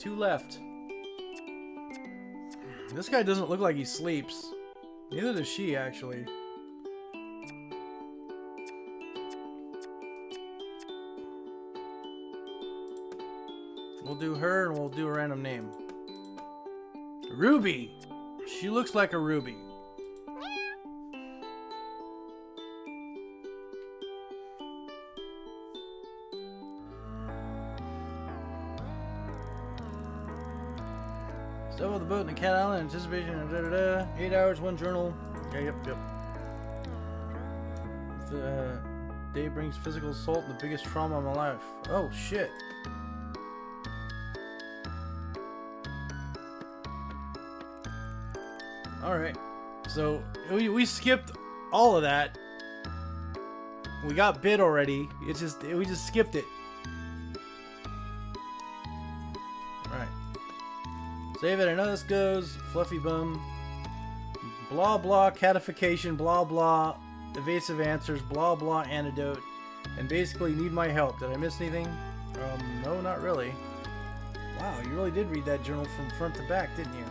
two left. This guy doesn't look like he sleeps. Neither does she, actually. We'll do her and we'll do a random name. Ruby! She looks like a ruby. Boat in the Cat Island, anticipation, da da da. Eight hours, one journal. Yeah, yep, yep. The day brings physical assault and the biggest trauma of my life. Oh, shit. Alright. So, we, we skipped all of that. We got bit already. It's just, we just skipped it. Save it. I know this goes. Fluffy bum. Blah blah catification. Blah blah evasive answers. Blah blah antidote. And basically need my help. Did I miss anything? Um, no, not really. Wow, you really did read that journal from front to back, didn't you?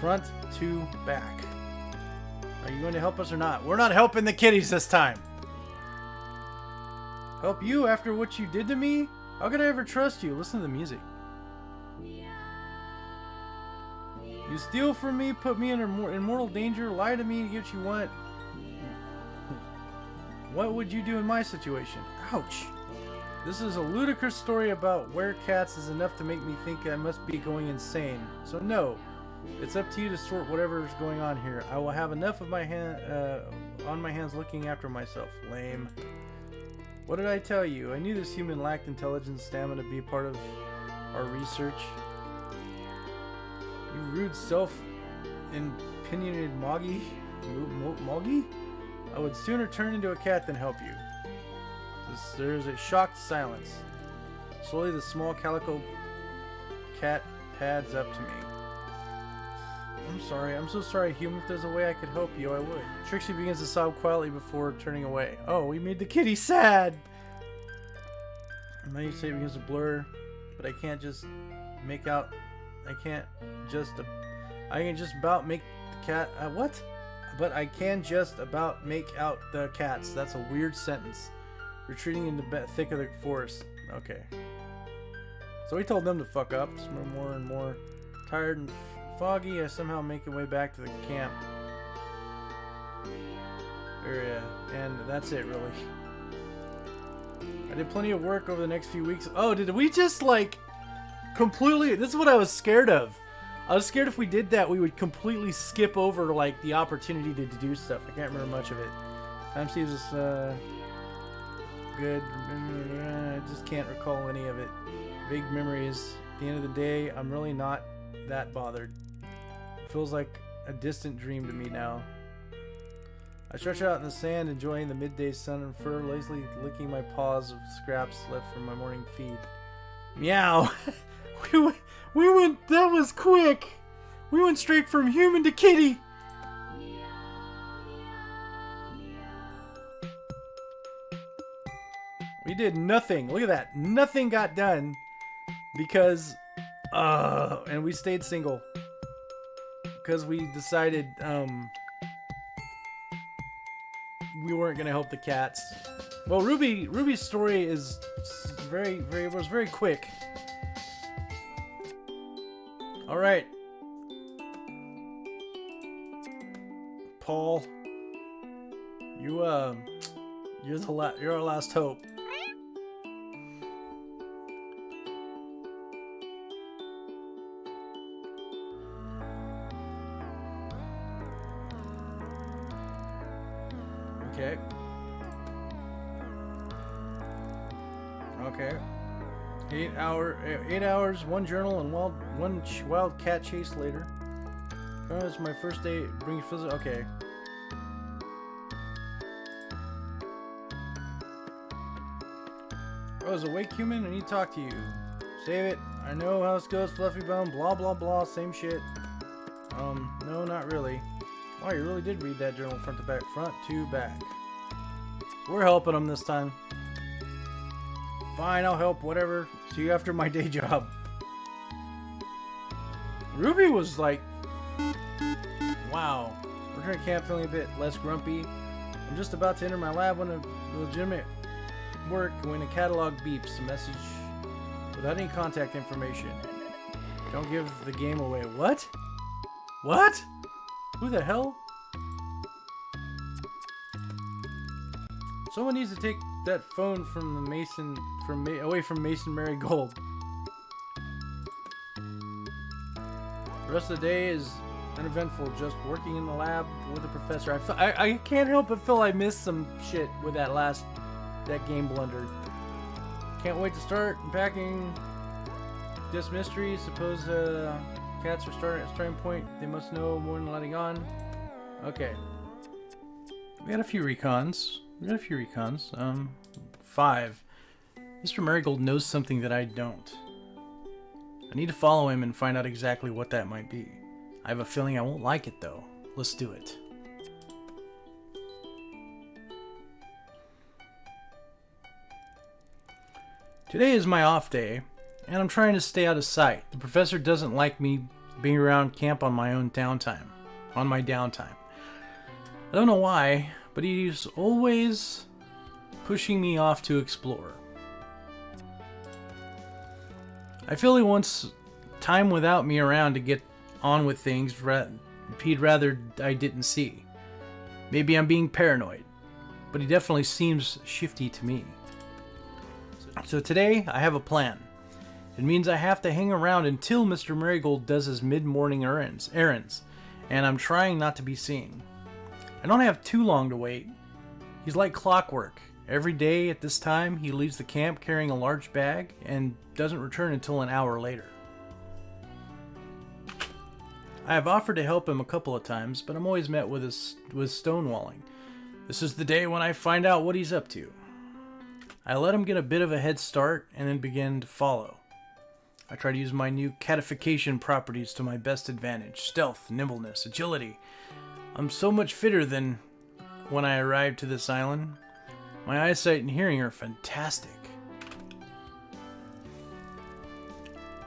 Front to back. Are you going to help us or not? We're not helping the kitties this time. Help you after what you did to me? How could I ever trust you? Listen to the music. You steal from me, put me in, in mortal danger, lie to me to get what you want. What would you do in my situation? Ouch. This is a ludicrous story about where cats is enough to make me think I must be going insane. So no, it's up to you to sort whatever is going on here. I will have enough of my hand uh, on my hands looking after myself. Lame. What did I tell you? I knew this human lacked intelligence, stamina to be part of our research. You rude self-opinionated Moggy? Moggy? I would sooner turn into a cat than help you. There is a shocked silence. Slowly the small calico cat pads up to me. I'm sorry. I'm so sorry, human. If there's a way I could help you, I would. Trixie begins to sob quietly before turning away. Oh, we made the kitty sad! Say it begins to blur, but I can't just make out... I can't just... I can just about make the cat... Uh, what? But I can just about make out the cats. That's a weird sentence. Retreating in the thick of the forest. Okay. So we told them to fuck up. More and more tired and foggy. I somehow make my way back to the camp area. And that's it, really. I did plenty of work over the next few weeks. Oh, did we just, like, completely... This is what I was scared of. I was scared if we did that, we would completely skip over, like, the opportunity to, do stuff. I can't remember much of it. Time seems uh, good. I just can't recall any of it. Big memories. At the end of the day, I'm really not that bothered. It feels like a distant dream to me now. I stretch out in the sand, enjoying the midday sun and fur, lazily licking my paws of scraps left from my morning feed. Meow! we, went, we went, that was quick! We went straight from human to kitty! We did nothing. Look at that. Nothing got done because, uh, and we stayed single because we decided, um, we weren't gonna help the cats. Well, Ruby, Ruby's story is very, very, was very quick. All right, Paul, you, uh, you're the la you're our last hope. Eight hours, one journal, and wild one wild cat chase later. It's my first day. Bring physical. Okay. Oh, is awake human? I need to talk to you. Save it. I know how this goes, Fluffy Bone. Blah blah blah. Same shit. Um, no, not really. Wow, you really did read that journal front to back. Front to back. We're helping them this time. Fine, I'll help. Whatever. See you after my day job. Ruby was like, wow. Return to camp feeling a bit less grumpy. I'm just about to enter my lab when a legitimate work when a catalog beeps a message without any contact information. Don't give the game away. What? What? Who the hell? Someone needs to take that phone from the Mason from Ma away from Mason Marigold. The rest of the day is uneventful, just working in the lab with the professor. I, I, I can't help but feel I missed some shit with that last that game blunder. Can't wait to start unpacking this mystery. Suppose uh, cats are starting at starting point. They must know more than letting on. Okay. We got a few recons. We got a few recons. Um, five. Mr. Marigold knows something that I don't. I need to follow him and find out exactly what that might be. I have a feeling I won't like it though. Let's do it. Today is my off day, and I'm trying to stay out of sight. The professor doesn't like me being around camp on my own downtime. On my downtime. I don't know why, but he's always pushing me off to explore. I feel he wants time without me around to get on with things he'd rather I didn't see. Maybe I'm being paranoid, but he definitely seems shifty to me. So today, I have a plan. It means I have to hang around until Mr. Marigold does his mid-morning errands, errands, and I'm trying not to be seen. I don't have too long to wait. He's like clockwork. Every day at this time, he leaves the camp carrying a large bag and doesn't return until an hour later. I have offered to help him a couple of times, but I'm always met with, with stonewalling. This is the day when I find out what he's up to. I let him get a bit of a head start and then begin to follow. I try to use my new catification properties to my best advantage stealth, nimbleness, agility. I'm so much fitter than when I arrived to this island. My eyesight and hearing are fantastic.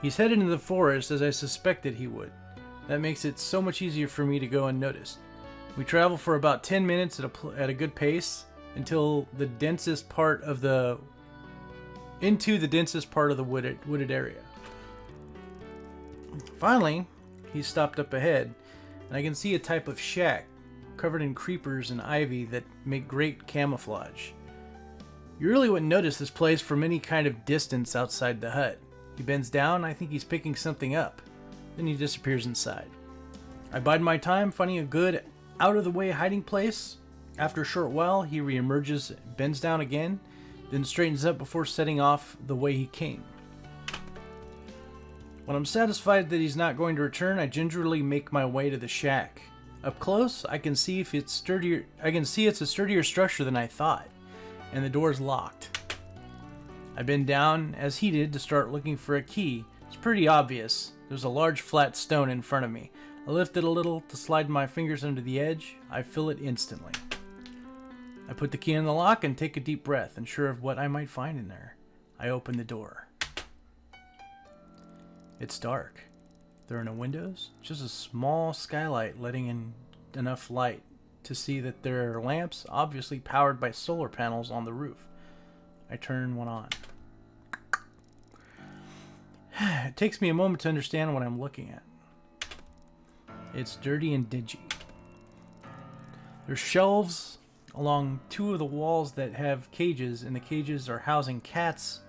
He's headed into the forest as I suspected he would. That makes it so much easier for me to go unnoticed. We travel for about 10 minutes at a, at a good pace until the densest part of the into the densest part of the wooded wooded area. Finally, he stopped up ahead, and I can see a type of shack covered in creepers and ivy that make great camouflage. You really wouldn't notice this place from any kind of distance outside the hut. He bends down, I think he's picking something up. Then he disappears inside. I bide my time finding a good, out of the way hiding place. After a short while, he reemerges, bends down again, then straightens up before setting off the way he came. When I'm satisfied that he's not going to return, I gingerly make my way to the shack. Up close, I can see if it's sturdier. I can see it's a sturdier structure than I thought, and the door's locked. I bend down as he did to start looking for a key. It's pretty obvious. There's a large flat stone in front of me. I lift it a little to slide my fingers under the edge. I feel it instantly. I put the key in the lock and take a deep breath, unsure of what I might find in there. I open the door. It's dark. There are no windows, just a small skylight letting in enough light to see that there are lamps, obviously powered by solar panels on the roof. I turn one on. it takes me a moment to understand what I'm looking at. It's dirty and dingy. There's shelves along two of the walls that have cages, and the cages are housing cats.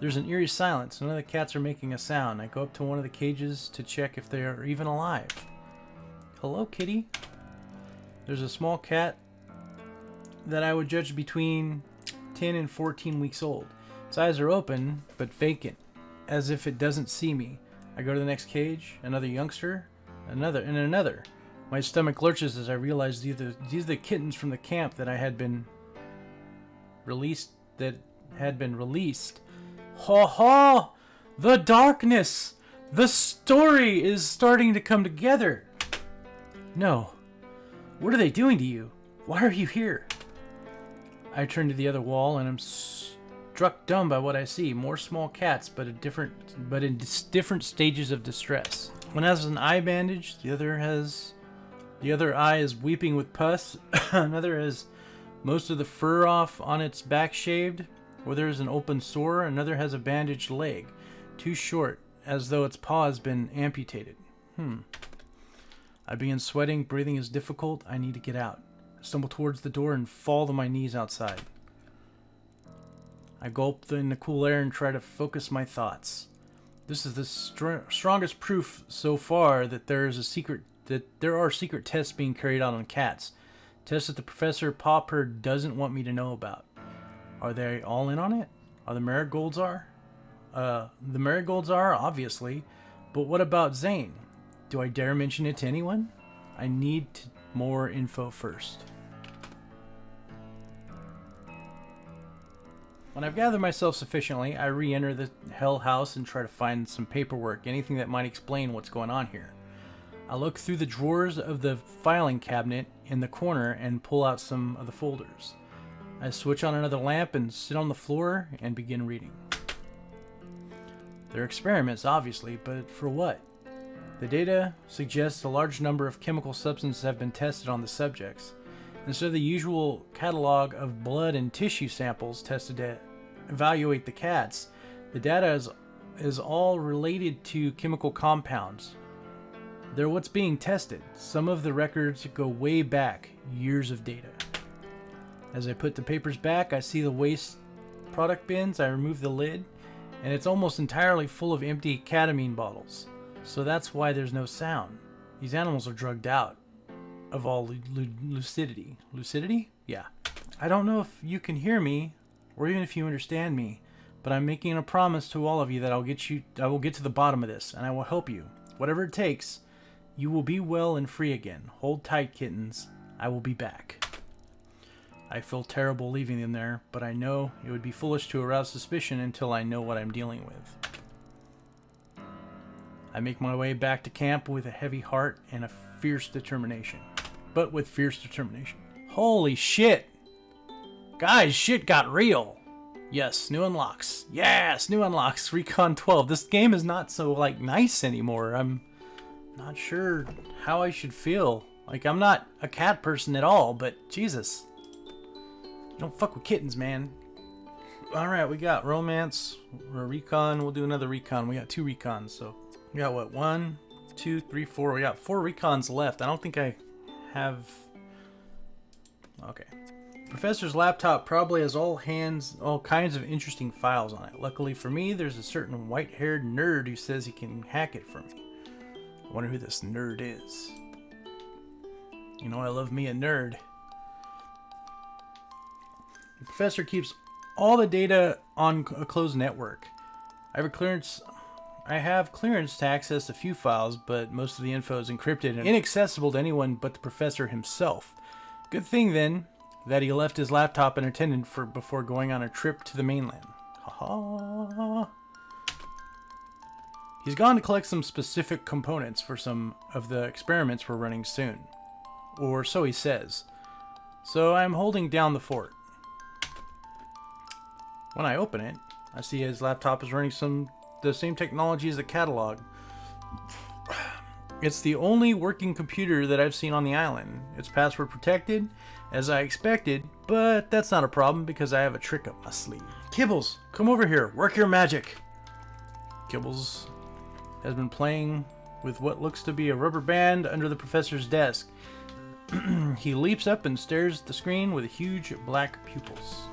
There's an eerie silence. None of the cats are making a sound. I go up to one of the cages to check if they are even alive. Hello, kitty. There's a small cat that I would judge between 10 and 14 weeks old. Its eyes are open, but vacant, as if it doesn't see me. I go to the next cage, another youngster, another, and another. My stomach lurches as I realize these are, these are the kittens from the camp that I had been released, that had been released. Ha ha! The darkness! The story is starting to come together! No. What are they doing to you? Why are you here? I turn to the other wall and I'm struck dumb by what I see. More small cats, but a different, but in different stages of distress. One has an eye bandage. The other has, the other eye is weeping with pus. Another has most of the fur off on its back shaved, where there is an open sore. Another has a bandaged leg, too short, as though its paw has been amputated. Hmm. I begin sweating. Breathing is difficult. I need to get out. I stumble towards the door and fall to my knees outside. I gulp in the cool air and try to focus my thoughts. This is the str strongest proof so far that there is a secret that there are secret tests being carried out on cats. Tests that the Professor Popper doesn't want me to know about. Are they all in on it? Are the marigolds are? Uh, the marigolds are, obviously. But what about Zane? Do I dare mention it to anyone? I need more info first. When I've gathered myself sufficiently, I re-enter the Hell House and try to find some paperwork, anything that might explain what's going on here. I look through the drawers of the filing cabinet in the corner and pull out some of the folders. I switch on another lamp and sit on the floor and begin reading. They're experiments, obviously, but for what? The data suggests a large number of chemical substances have been tested on the subjects. Instead of the usual catalog of blood and tissue samples tested to evaluate the cats, the data is, is all related to chemical compounds. They're what's being tested. Some of the records go way back, years of data. As I put the papers back, I see the waste product bins. I remove the lid, and it's almost entirely full of empty ketamine bottles. So that's why there's no sound. These animals are drugged out of all lucidity. Lucidity? Yeah. I don't know if you can hear me, or even if you understand me, but I'm making a promise to all of you that I'll get you I will get to the bottom of this, and I will help you. Whatever it takes, you will be well and free again. Hold tight, kittens. I will be back. I feel terrible leaving them there, but I know it would be foolish to arouse suspicion until I know what I'm dealing with. I make my way back to camp with a heavy heart and a fierce determination but with fierce determination. Holy shit! Guys, shit got real! Yes, new unlocks. Yes, new unlocks. Recon 12. This game is not so, like, nice anymore. I'm not sure how I should feel. Like, I'm not a cat person at all, but Jesus. Don't fuck with kittens, man. Alright, we got romance, or recon. We'll do another recon. We got two recons, so... We got, what, one, two, three, four. We got four recons left. I don't think I have... Okay. Professor's laptop probably has all hands, all kinds of interesting files on it. Luckily for me, there's a certain white-haired nerd who says he can hack it for me. I wonder who this nerd is. You know, I love me a nerd. The professor keeps all the data on a closed network. I have clearance I have clearance to access a few files, but most of the info is encrypted and inaccessible to anyone but the professor himself. Good thing, then, that he left his laptop unattended for before going on a trip to the mainland. Ha ha. He's gone to collect some specific components for some of the experiments we're running soon. Or so he says. So I'm holding down the fort. When I open it, I see his laptop is running some the same technology as the catalog. It's the only working computer that I've seen on the island. It's password protected, as I expected, but that's not a problem because I have a trick up my sleeve. Kibbles, come over here, work your magic! Kibbles has been playing with what looks to be a rubber band under the professor's desk. he leaps up and stares at the screen with huge black pupils.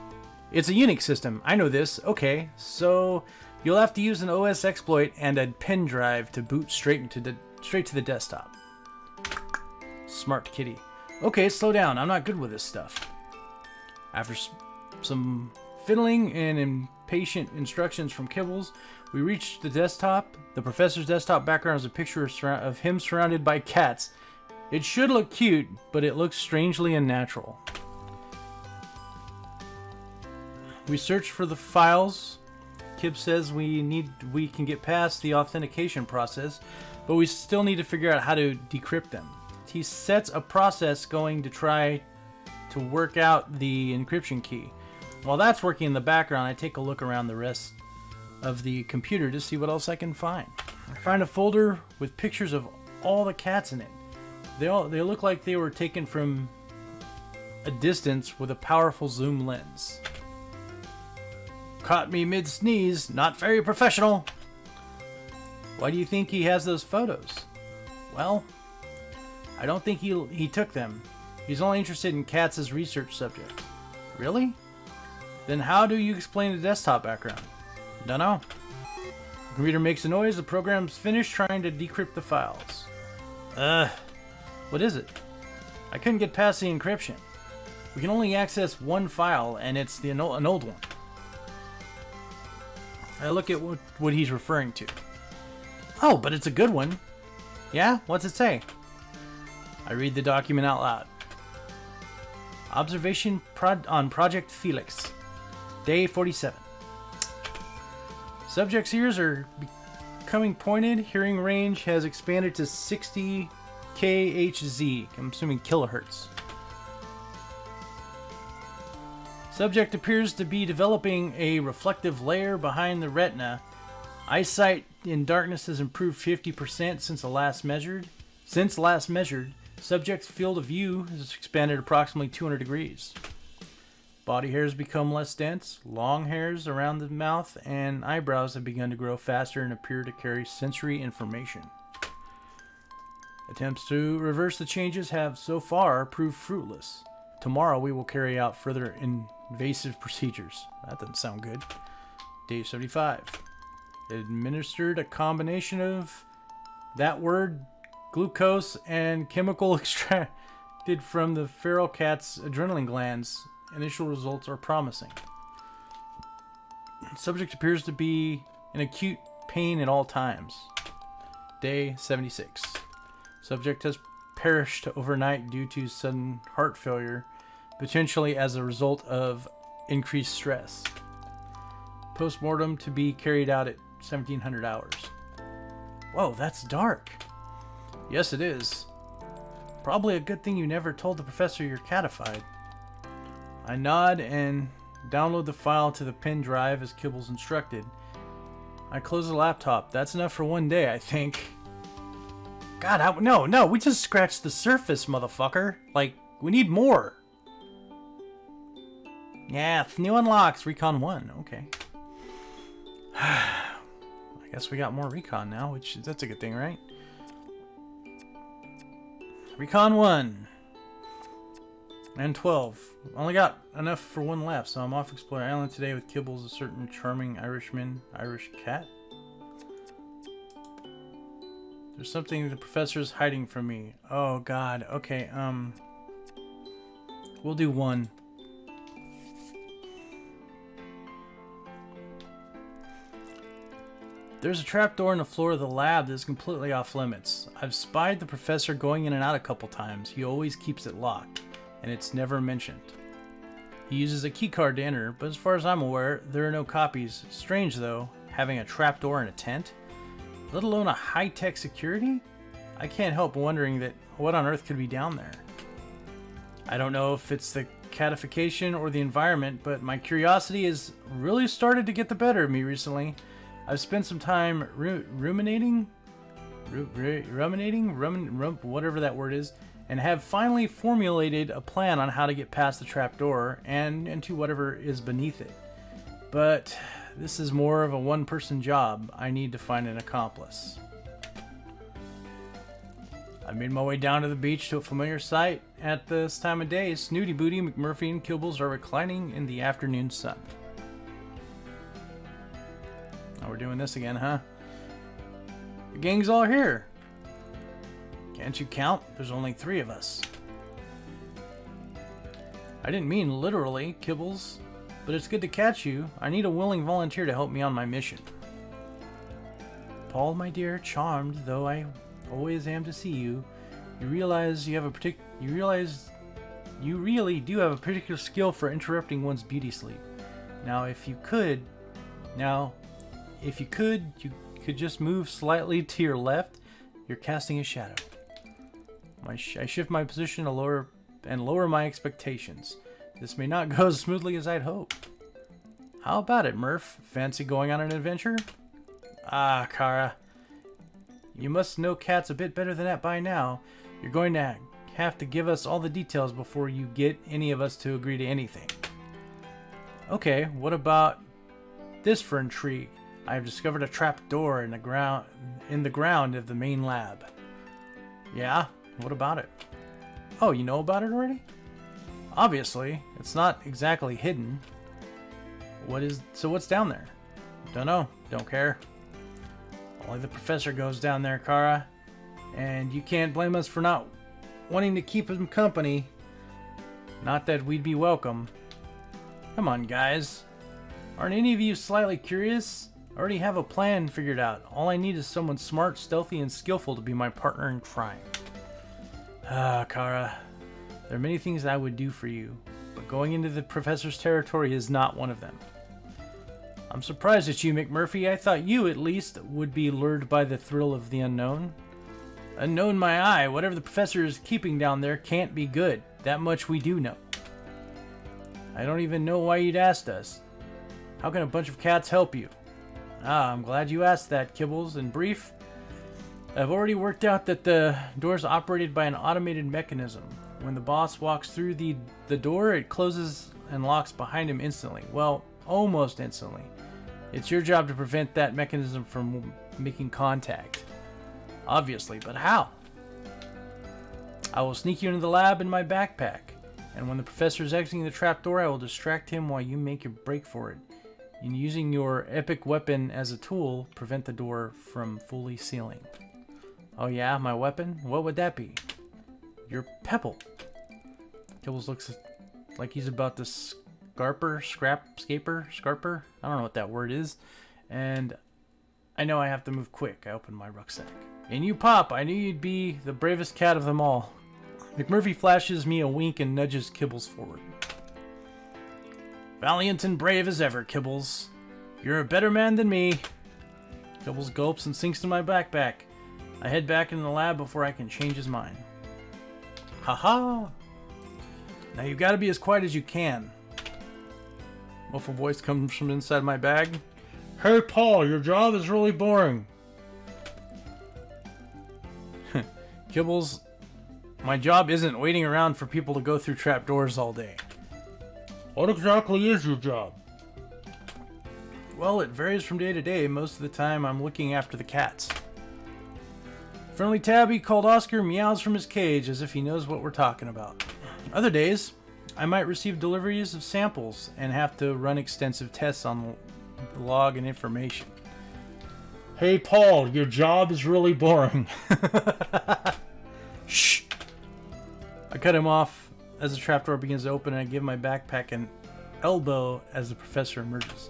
It's a Unix system, I know this. Okay, so You'll have to use an OS exploit and a pen drive to boot straight into the straight to the desktop. Smart kitty. Okay, slow down. I'm not good with this stuff. After some fiddling and impatient instructions from Kibbles, we reach the desktop. The professor's desktop background is a picture of him surrounded by cats. It should look cute, but it looks strangely unnatural. We search for the files Kib says we need we can get past the authentication process, but we still need to figure out how to decrypt them. He sets a process going to try to work out the encryption key. While that's working in the background, I take a look around the rest of the computer to see what else I can find. I find a folder with pictures of all the cats in it. They all they look like they were taken from a distance with a powerful zoom lens. Caught me mid sneeze, not very professional. Why do you think he has those photos? Well, I don't think he he took them. He's only interested in cats as research subject. Really? Then how do you explain the desktop background? Dunno. The computer makes a noise, the program's finished trying to decrypt the files. Ugh. What is it? I couldn't get past the encryption. We can only access one file, and it's the an old one. I look at what, what he's referring to. Oh, but it's a good one. Yeah? What's it say? I read the document out loud. Observation on Project Felix. Day 47. Subject's ears are becoming pointed. Hearing range has expanded to 60 KHZ. I'm assuming kilohertz. Subject appears to be developing a reflective layer behind the retina. Eyesight in darkness has improved 50% since the last measured. Since last measured, subject's field of view has expanded approximately 200 degrees. Body hairs become less dense, long hairs around the mouth and eyebrows have begun to grow faster and appear to carry sensory information. Attempts to reverse the changes have so far proved fruitless. Tomorrow we will carry out further invasive procedures. That doesn't sound good. Day 75. Administered a combination of that word, glucose, and chemical extracted from the feral cat's adrenaline glands. Initial results are promising. Subject appears to be in acute pain at all times. Day 76. Subject has perished overnight due to sudden heart failure, potentially as a result of increased stress. Postmortem to be carried out at 1700 hours. Whoa, that's dark. Yes, it is. Probably a good thing you never told the professor you're catified. I nod and download the file to the pen drive as Kibbles instructed. I close the laptop. That's enough for one day, I think. God, I, no, no, we just scratched the surface, motherfucker. Like, we need more. Yeah, new unlocks, Recon 1, okay. I guess we got more Recon now, which, that's a good thing, right? Recon 1. And 12. Only got enough for one left, so I'm off Explorer Island today with Kibbles, a certain charming Irishman, Irish cat. There's something the professor's hiding from me. Oh god, okay, um... We'll do one. There's a trapdoor in the floor of the lab that is completely off limits. I've spied the professor going in and out a couple times. He always keeps it locked, and it's never mentioned. He uses a keycard to enter, but as far as I'm aware, there are no copies. Strange though, having a trapdoor in a tent let alone a high-tech security? I can't help wondering that what on earth could be down there. I don't know if it's the catification or the environment, but my curiosity has really started to get the better of me recently. I've spent some time ru ruminating, ru ruminating, rum rum whatever that word is, and have finally formulated a plan on how to get past the trapdoor and into whatever is beneath it. But this is more of a one-person job. I need to find an accomplice. I made my way down to the beach to a familiar sight. At this time of day, Snooty Booty, McMurphy, and Kibbles are reclining in the afternoon sun. Now we're doing this again, huh? The gang's all here. Can't you count? There's only three of us. I didn't mean literally, Kibbles. But it's good to catch you. I need a willing volunteer to help me on my mission. Paul, my dear, charmed though I always am to see you, you realize you have a partic you realize you really do have a particular skill for interrupting one's beauty sleep. Now, if you could, now, if you could, you could just move slightly to your left. You're casting a shadow. My sh I shift my position to lower and lower my expectations. This may not go as smoothly as I'd hoped. How about it, Murph? Fancy going on an adventure? Ah, Kara. You must know cats a bit better than that by now. You're going to have to give us all the details before you get any of us to agree to anything. Okay, what about this for intrigue? I have discovered a trap door in the ground in the ground of the main lab. Yeah, what about it? Oh, you know about it already? Obviously, it's not exactly hidden. What is so what's down there? Don't know, don't care. Only the professor goes down there, Kara. And you can't blame us for not wanting to keep him company. Not that we'd be welcome. Come on, guys. Aren't any of you slightly curious? I already have a plan figured out. All I need is someone smart, stealthy, and skillful to be my partner in crime. Ah, Kara. There are many things I would do for you, but going into the professor's territory is not one of them. I'm surprised at you, McMurphy. I thought you, at least, would be lured by the thrill of the unknown. Unknown my eye, whatever the professor is keeping down there can't be good. That much we do know. I don't even know why you'd asked us. How can a bunch of cats help you? Ah, I'm glad you asked that, Kibbles. In brief, I've already worked out that the door's operated by an automated mechanism. When the boss walks through the, the door, it closes and locks behind him instantly. Well, almost instantly. It's your job to prevent that mechanism from making contact. Obviously, but how? I will sneak you into the lab in my backpack, and when the professor is exiting the trapdoor, I will distract him while you make your break for it. In using your epic weapon as a tool, prevent the door from fully sealing. Oh yeah, my weapon? What would that be? Your pebble. Kibbles looks like he's about to scarper, scrap, scaper, scarper? I don't know what that word is. And I know I have to move quick. I open my rucksack. And you, Pop, I knew you'd be the bravest cat of them all. McMurphy flashes me a wink and nudges Kibbles forward. Valiant and brave as ever, Kibbles. You're a better man than me. Kibbles gulps and sinks to my backpack. I head back into the lab before I can change his mind. Haha! -ha. Now you've got to be as quiet as you can. Muffled voice comes from inside my bag. Hey Paul, your job is really boring. Kibbles, my job isn't waiting around for people to go through trapdoors all day. What exactly is your job? Well, it varies from day to day. Most of the time, I'm looking after the cats. Friendly tabby called Oscar meows from his cage as if he knows what we're talking about. Other days, I might receive deliveries of samples and have to run extensive tests on the log and information. Hey, Paul, your job is really boring. Shh! I cut him off as the trapdoor begins to open I give my backpack an elbow as the professor emerges.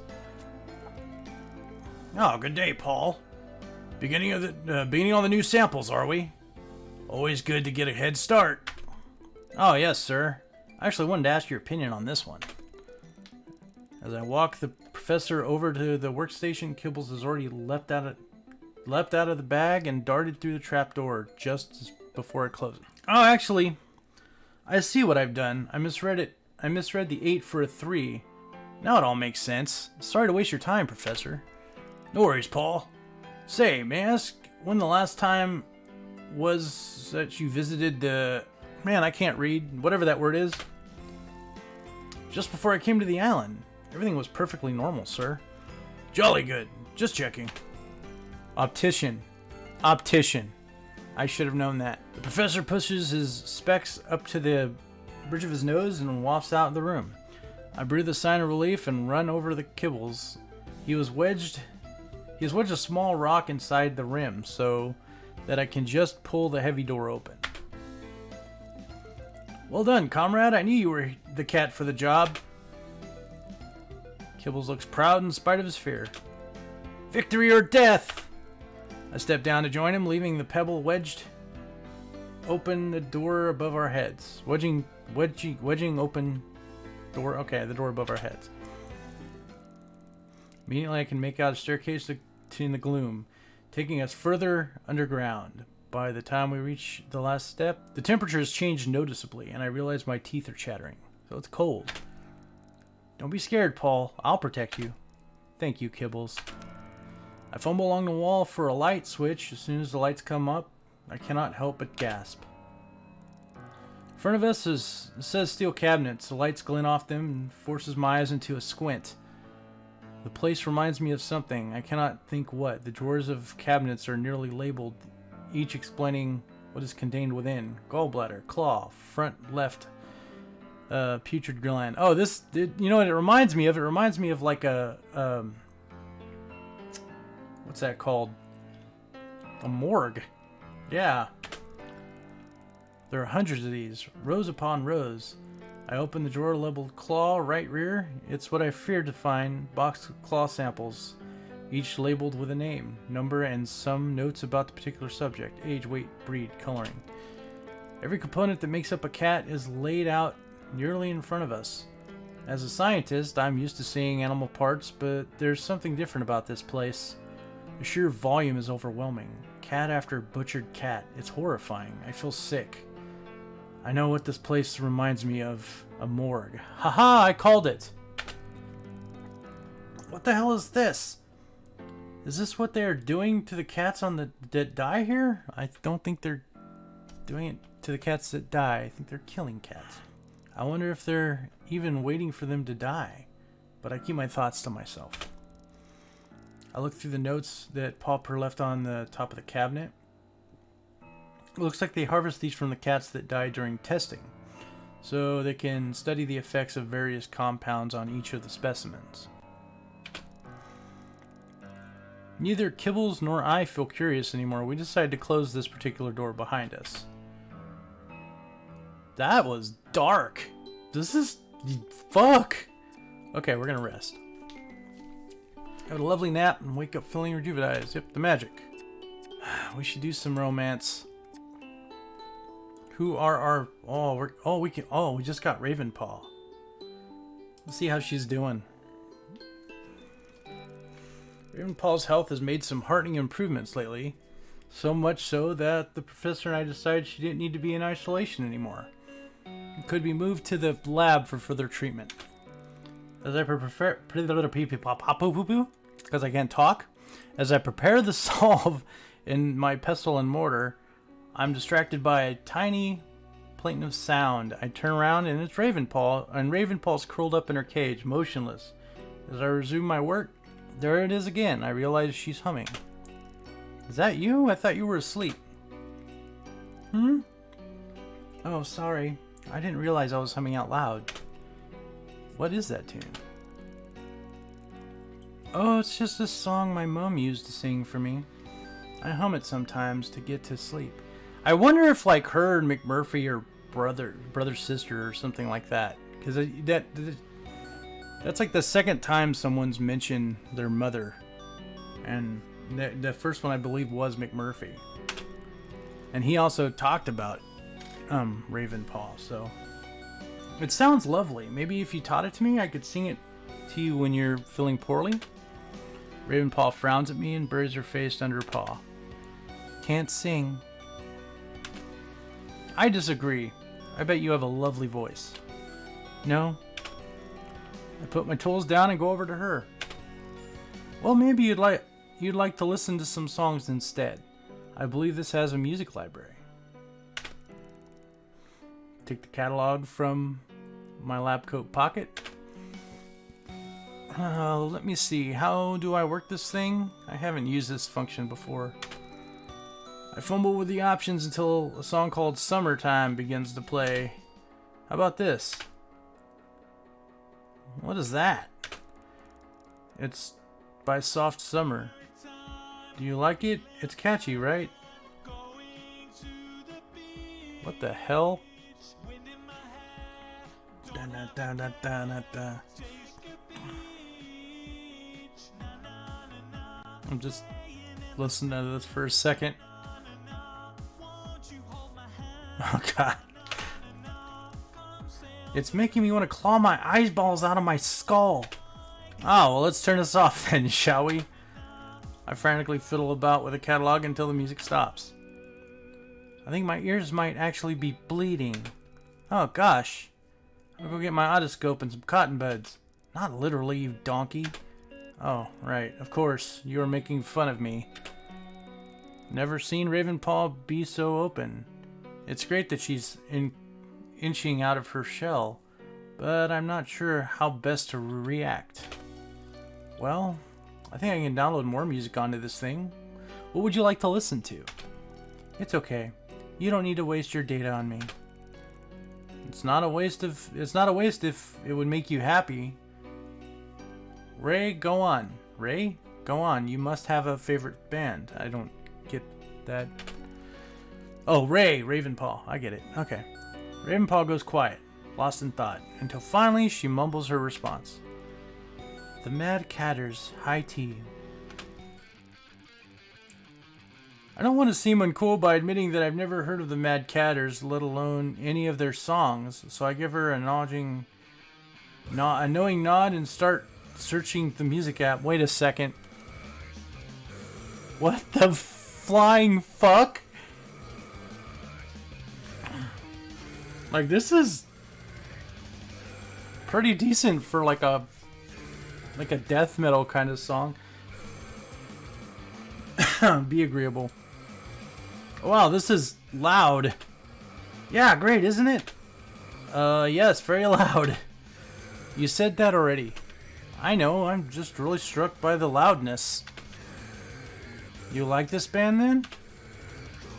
Oh, good day, Paul. Beginning of the uh, beginning on the new samples, are we? Always good to get a head start. Oh, yes, sir. I actually wanted to ask your opinion on this one. As I walk the professor over to the workstation, Kibbles has already leapt out of, leapt out of the bag and darted through the trapdoor just before it closes. Oh, actually, I see what I've done. I misread it. I misread the 8 for a 3. Now it all makes sense. Sorry to waste your time, Professor. No worries, Paul. Say, may I ask when the last time was that you visited the Man, I can't read. Whatever that word is. Just before I came to the island. Everything was perfectly normal, sir. Jolly good. Just checking. Optician. Optician. I should have known that. The professor pushes his specs up to the bridge of his nose and wafts out of the room. I breathe a sign of relief and run over the kibbles. He was wedged he has wedged a small rock inside the rim so that I can just pull the heavy door open. Well done, comrade. I knew you were the cat for the job. Kibbles looks proud in spite of his fear. Victory or death! I step down to join him, leaving the pebble wedged open the door above our heads. Wedging, wedging, wedging open door. Okay, the door above our heads. Immediately I can make out a staircase in the gloom, taking us further underground. By the time we reach the last step, the temperature has changed noticeably, and I realize my teeth are chattering. So it's cold. Don't be scared, Paul. I'll protect you. Thank you, Kibbles. I fumble along the wall for a light switch. As soon as the lights come up, I cannot help but gasp. In front of us is says steel cabinets. The lights glint off them and forces my eyes into a squint. The place reminds me of something. I cannot think what. The drawers of cabinets are nearly labeled, each explaining what is contained within. Gallbladder, claw, front left, uh, putrid gland. Oh, this, it, you know what it reminds me of? It reminds me of like a, um, what's that called? A morgue. Yeah. There are hundreds of these, rows upon rows. I open the drawer labeled claw right rear. It's what I feared to find. Box of claw samples, each labeled with a name, number, and some notes about the particular subject age, weight, breed, coloring. Every component that makes up a cat is laid out nearly in front of us. As a scientist, I'm used to seeing animal parts, but there's something different about this place. The sheer volume is overwhelming. Cat after butchered cat. It's horrifying. I feel sick. I know what this place reminds me of. A morgue. Haha, I called it! What the hell is this? Is this what they are doing to the cats on the that die here? I don't think they're doing it to the cats that die. I think they're killing cats. I wonder if they're even waiting for them to die. But I keep my thoughts to myself. I look through the notes that Pauper left on the top of the cabinet. It looks like they harvest these from the cats that die during testing, so they can study the effects of various compounds on each of the specimens. Neither Kibbles nor I feel curious anymore. We decided to close this particular door behind us. That was dark. This is... Fuck! Okay, we're gonna rest. Have a lovely nap and wake up feeling rejuvenated. Yep, the magic. We should do some romance. Who are our... Oh, we're... Oh, we can... Oh, we just got Ravenpaw. Let's see how she's doing. Ravenpaw's health has made some heartening improvements lately. So much so that the professor and I decided she didn't need to be in isolation anymore. It could be moved to the lab for further treatment. As I prepare, because I can't talk, as I prepare the solve in my pestle and mortar, I'm distracted by a tiny plaintive sound. I turn around and it's Ravenpaw, and Ravenpaw's curled up in her cage, motionless. As I resume my work, there it is again. I realize she's humming. Is that you? I thought you were asleep. Hmm? Oh, sorry. I didn't realize I was humming out loud. What is that tune? Oh, it's just a song my mom used to sing for me. I hum it sometimes to get to sleep. I wonder if like her and McMurphy are brother, brother sister or something like that. Because that, that that's like the second time someone's mentioned their mother, and the, the first one I believe was McMurphy. And he also talked about um, Ravenpaw, so it sounds lovely. Maybe if you taught it to me, I could sing it to you when you're feeling poorly. Ravenpaw frowns at me and buries her face under paw. Can't sing. I disagree. I bet you have a lovely voice. No? I put my tools down and go over to her. Well, maybe you'd like you'd like to listen to some songs instead. I believe this has a music library. Take the catalog from my lab coat pocket. Uh, let me see, how do I work this thing? I haven't used this function before. I fumble with the options until a song called Summertime begins to play. How about this? What is that? It's by Soft Summer. Do you like it? It's catchy, right? What the hell? Da, da, da, I'm just listening to this for a second. Oh god. It's making me want to claw my eyeballs out of my skull. Oh, well let's turn this off then, shall we? I frantically fiddle about with the catalog until the music stops. I think my ears might actually be bleeding. Oh gosh. I'll go get my otoscope and some cotton buds. Not literally, you donkey. Oh, right. Of course. You are making fun of me. Never seen Ravenpaw be so open. It's great that she's in inching out of her shell, but I'm not sure how best to react. Well, I think I can download more music onto this thing. What would you like to listen to? It's okay. You don't need to waste your data on me. It's not a waste of it's not a waste if it would make you happy. Ray, go on. Ray, go on. You must have a favorite band. I don't get that. Oh, Ray, Ravenpaw. I get it. Okay. Ravenpaw goes quiet, lost in thought, until finally she mumbles her response. The Mad Catters, high tea. I don't want to seem uncool by admitting that I've never heard of the Mad Catters, let alone any of their songs, so I give her a nodding, nod, a knowing nod and start searching the music app. Wait a second. What the flying fuck? Like, this is pretty decent for like a like a death metal kind of song. Be agreeable. Wow, this is loud. Yeah, great, isn't it? Uh, yes, very loud. You said that already. I know, I'm just really struck by the loudness. You like this band then?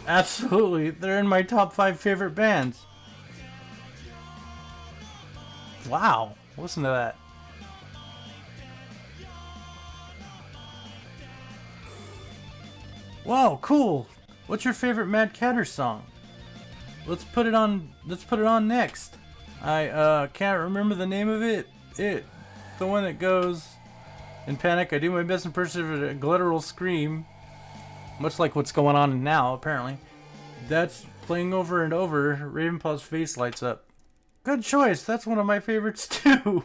Absolutely, they're in my top five favorite bands. Wow, listen to that. Wow, cool. What's your favorite Mad Catter song? Let's put it on. Let's put it on next. I uh, can't remember the name of it. It, the one that goes. In panic, I do my best impression of a guttural scream, much like what's going on now. Apparently, that's playing over and over. Ravenpaw's face lights up. Good choice. That's one of my favorites too.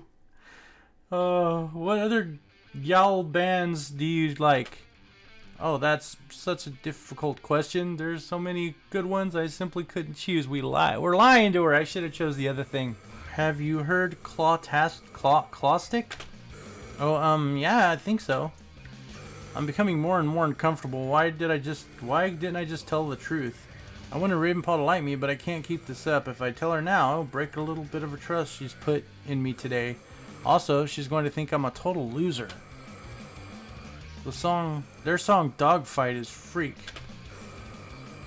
Uh, what other yowl bands do you like? Oh, that's such a difficult question. There's so many good ones I simply couldn't choose. We lie. We're lying to her. I should have chose the other thing. Have you heard Clawtast Claw Clawstick? Oh, um, yeah, I think so. I'm becoming more and more uncomfortable. Why did I just why didn't I just tell the truth? I wanted Ravenpaw to like me, but I can't keep this up. If I tell her now, I'll break a little bit of a trust she's put in me today. Also, she's going to think I'm a total loser. The song, their song Dogfight is freak.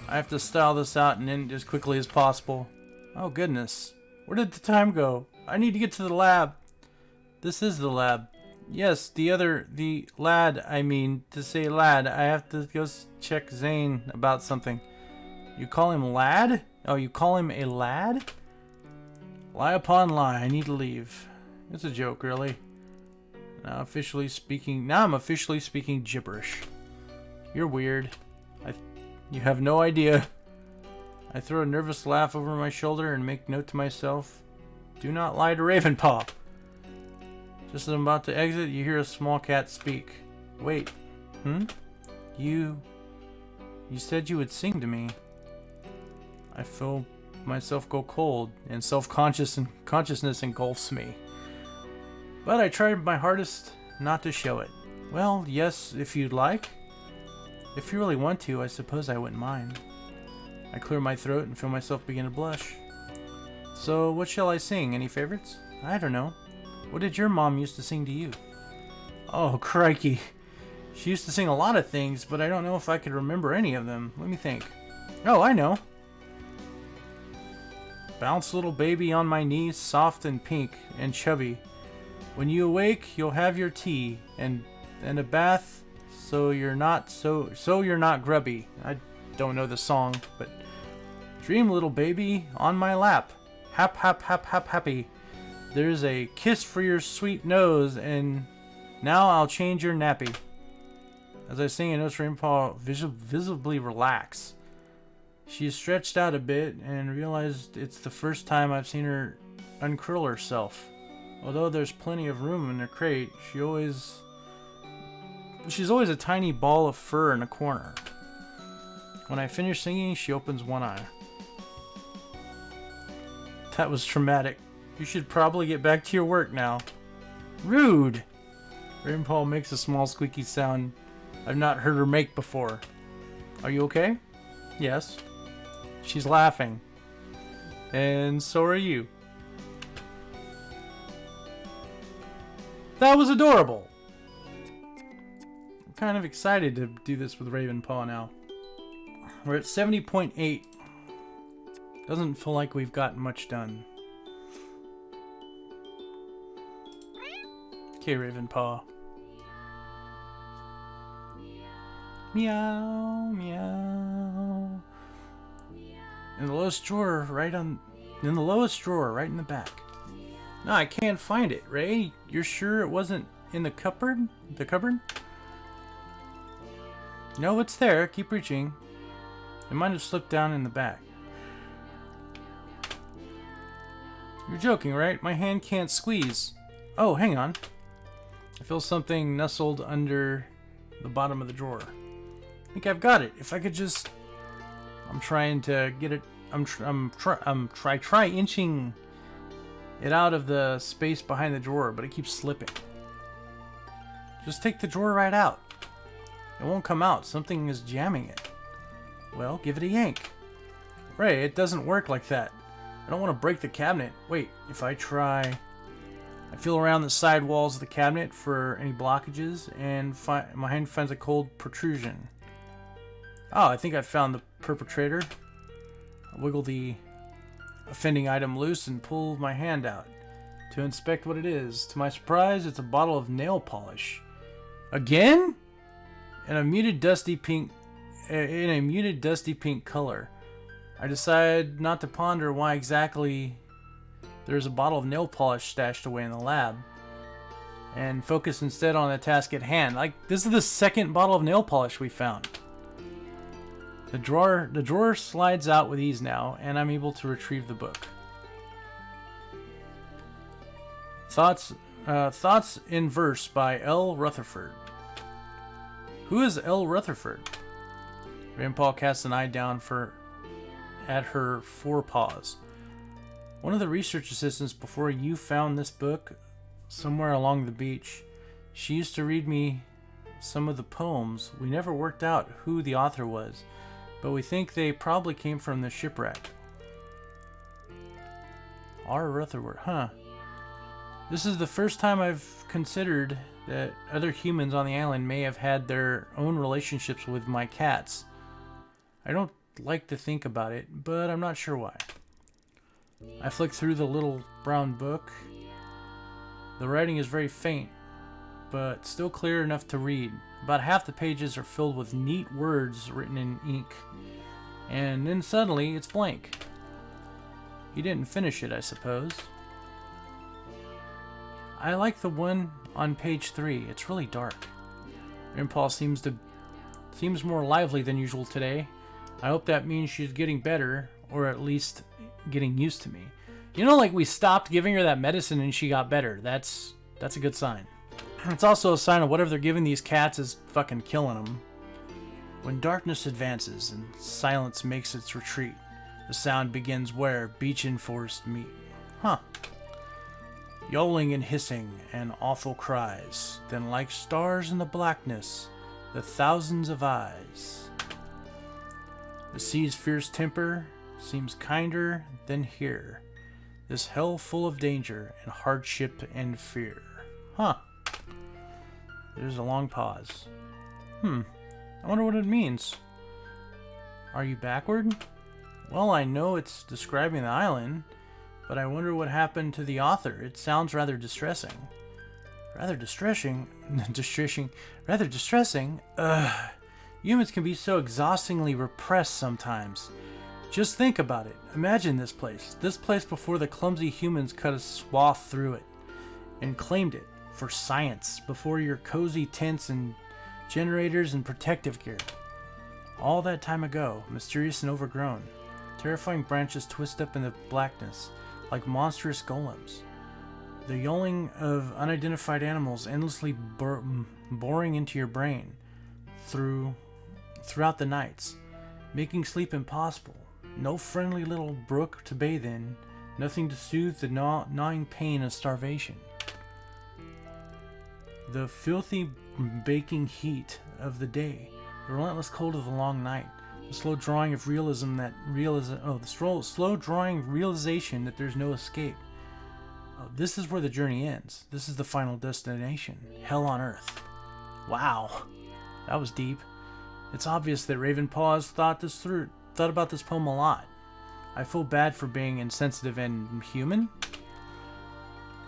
I have to style this out and end as quickly as possible. Oh goodness. Where did the time go? I need to get to the lab. This is the lab. Yes, the other, the lad, I mean, to say lad, I have to go check Zane about something. You call him lad? Oh, you call him a lad? Lie upon lie, I need to leave. It's a joke, really. Now officially speaking, now I'm officially speaking gibberish. You're weird. I, you have no idea. I throw a nervous laugh over my shoulder and make note to myself, do not lie to Ravenpaw. Just as I'm about to exit, you hear a small cat speak. Wait, hmm? You, you said you would sing to me. I feel myself go cold, and self-conscious and consciousness engulfs me. But I tried my hardest not to show it. Well, yes, if you'd like. If you really want to, I suppose I wouldn't mind. I clear my throat and feel myself begin to blush. So, what shall I sing? Any favorites? I don't know. What did your mom used to sing to you? Oh, crikey. She used to sing a lot of things, but I don't know if I could remember any of them. Let me think. Oh, I know. Bounce little baby on my knee, soft and pink and chubby. When you awake, you'll have your tea and and a bath so you're not so so you're not grubby. I don't know the song, but dream little baby on my lap. Hap hap hap hap happy. There's a kiss for your sweet nose and now I'll change your nappy. As I sing, I notice Ravenpaw vis visibly relax. She stretched out a bit and realized it's the first time I've seen her uncurl herself. Although there's plenty of room in her crate, she always she's always a tiny ball of fur in a corner. When I finish singing, she opens one eye. That was traumatic. You should probably get back to your work now. Rude! Raven Paw makes a small squeaky sound I've not heard her make before. Are you okay? Yes. She's laughing. And so are you. That was adorable! I'm kind of excited to do this with Raven Paw now. We're at 70.8. Doesn't feel like we've gotten much done. Okay, Raven Paw. Meow, meow. In the lowest drawer, right on... In the lowest drawer, right in the back. No, I can't find it. Ray, you're sure it wasn't in the cupboard? The cupboard? No, it's there. Keep reaching. It might have slipped down in the back. You're joking, right? My hand can't squeeze. Oh, hang on. I feel something nestled under the bottom of the drawer. I think I've got it. If I could just... I'm trying to get it... I'm, tr I'm, tr I'm try try inching it out of the space behind the drawer, but it keeps slipping. Just take the drawer right out. It won't come out. Something is jamming it. Well, give it a yank. Ray, it doesn't work like that. I don't want to break the cabinet. Wait, if I try... I feel around the side walls of the cabinet for any blockages, and my hand finds a cold protrusion. Oh, I think I found the perpetrator. I wiggle the offending item loose and pull my hand out to inspect what it is. To my surprise, it's a bottle of nail polish. Again? In a muted dusty pink in a muted dusty pink color. I decide not to ponder why exactly there's a bottle of nail polish stashed away in the lab and focus instead on the task at hand. Like this is the second bottle of nail polish we found. The drawer the drawer slides out with ease now and I'm able to retrieve the book. Thoughts uh, Thoughts in Verse by L. Rutherford. Who is L. Rutherford? Grandpa casts an eye down for at her forepaws. One of the research assistants before you found this book somewhere along the beach. She used to read me some of the poems. We never worked out who the author was, but we think they probably came from the shipwreck. R. Rutherford, huh? This is the first time I've considered that other humans on the island may have had their own relationships with my cats. I don't like to think about it, but I'm not sure why. I flick through the little brown book. The writing is very faint, but still clear enough to read. About half the pages are filled with neat words written in ink. And then suddenly, it's blank. He didn't finish it, I suppose. I like the one on page 3. It's really dark. Impulse seems to seems more lively than usual today. I hope that means she's getting better, or at least getting used to me. You know, like we stopped giving her that medicine and she got better. That's that's a good sign. It's also a sign of whatever they're giving these cats is fucking killing them. When darkness advances and silence makes its retreat, the sound begins where beach and forest meet. Huh. Yowling and hissing and awful cries, then like stars in the blackness, the thousands of eyes. The sea's fierce temper seems kinder than here. This hell full of danger and hardship and fear. Huh. There's a long pause. Hmm. I wonder what it means. Are you backward? Well, I know it's describing the island, but I wonder what happened to the author. It sounds rather distressing. Rather distressing? distressing? Rather distressing? Ugh. Humans can be so exhaustingly repressed sometimes. Just think about it. Imagine this place. This place before the clumsy humans cut a swath through it and claimed it for science before your cozy tents and generators and protective gear. All that time ago, mysterious and overgrown, terrifying branches twist up in the blackness like monstrous golems. The yowling of unidentified animals endlessly bor mm, boring into your brain through throughout the nights, making sleep impossible. No friendly little brook to bathe in, nothing to soothe the gnaw gnawing pain of starvation. The filthy baking heat of the day, the relentless cold of the long night, the slow drawing of realism that realism oh the slow slow drawing realization that there's no escape. Oh, this is where the journey ends. This is the final destination. Hell on earth. Wow. That was deep. It's obvious that Raven Paws thought this through thought about this poem a lot. I feel bad for being insensitive and human.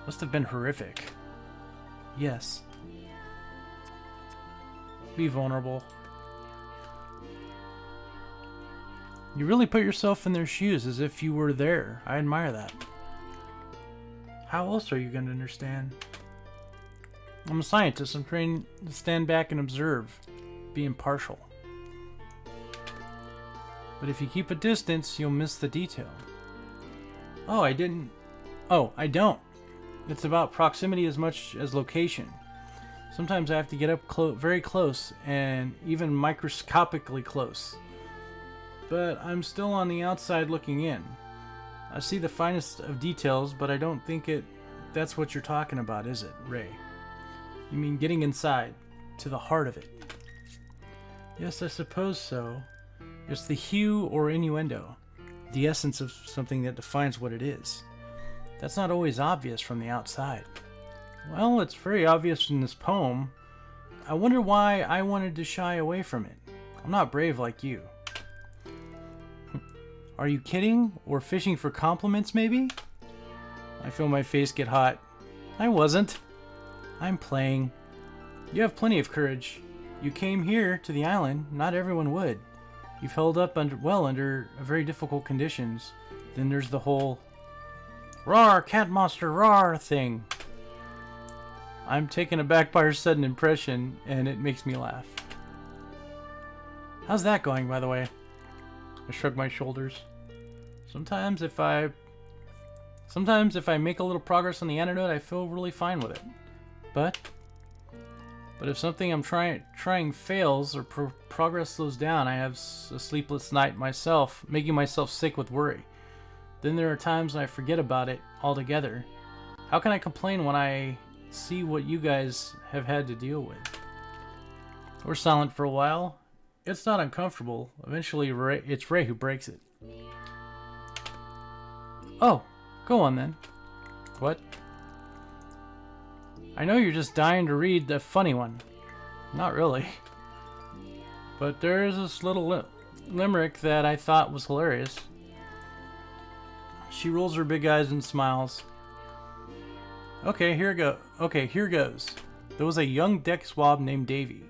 Must have been horrific. Yes. Be vulnerable. You really put yourself in their shoes as if you were there. I admire that. How else are you going to understand? I'm a scientist. I'm trained to stand back and observe. Be impartial. But if you keep a distance, you'll miss the detail. Oh, I didn't... Oh, I don't. It's about proximity as much as location. Sometimes I have to get up clo very close and even microscopically close. But I'm still on the outside looking in. I see the finest of details, but I don't think it that's what you're talking about, is it, Ray? You mean getting inside, to the heart of it? Yes, I suppose so. It's the hue or innuendo, the essence of something that defines what it is. That's not always obvious from the outside. Well, it's very obvious in this poem. I wonder why I wanted to shy away from it. I'm not brave like you. Are you kidding? Or fishing for compliments, maybe? I feel my face get hot. I wasn't. I'm playing. You have plenty of courage. You came here to the island. Not everyone would. You've held up under well under very difficult conditions. Then there's the whole "Roar, cat monster, roar" thing. I'm taken aback by her sudden impression, and it makes me laugh. How's that going, by the way? I shrug my shoulders. Sometimes if I... Sometimes if I make a little progress on the antidote, I feel really fine with it. But but if something I'm trying trying fails or pro progress slows down, I have a sleepless night myself, making myself sick with worry. Then there are times I forget about it altogether. How can I complain when I see what you guys have had to deal with? We're silent for a while. It's not uncomfortable. Eventually, Ray, it's Ray who breaks it. Oh, go on then. What? I know you're just dying to read the funny one. Not really. But there's this little li limerick that I thought was hilarious. She rolls her big eyes and smiles. Okay, here go. Okay, here goes. There was a young deck swab named Davy,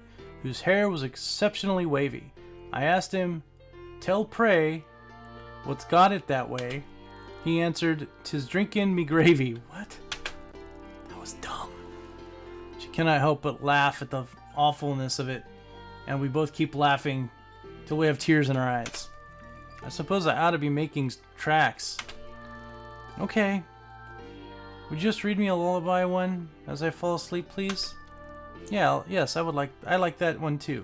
whose hair was exceptionally wavy. I asked him, "Tell pray, what's got it that way?" He answered, "Tis drinkin' me gravy." What? Cannot help but laugh at the awfulness of it, and we both keep laughing till we have tears in our eyes. I suppose I ought to be making tracks. Okay. Would you just read me a lullaby one as I fall asleep, please? Yeah, yes, I would like I like that one too.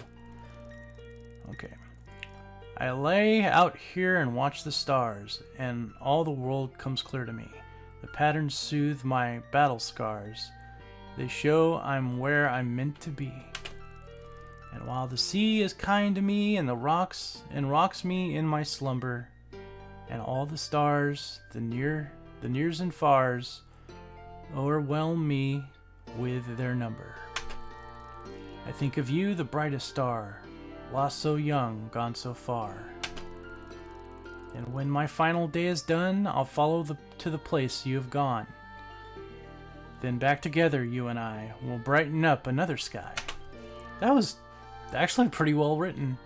Okay. I lay out here and watch the stars, and all the world comes clear to me. The patterns soothe my battle scars. They show I'm where I'm meant to be. And while the sea is kind to me and the rocks and rocks me in my slumber, and all the stars, the near the nears and fars, overwhelm me with their number. I think of you, the brightest star, lost so young, gone so far. And when my final day is done, I'll follow the, to the place you have gone. Then back together, you and I, will brighten up another sky. That was actually pretty well written.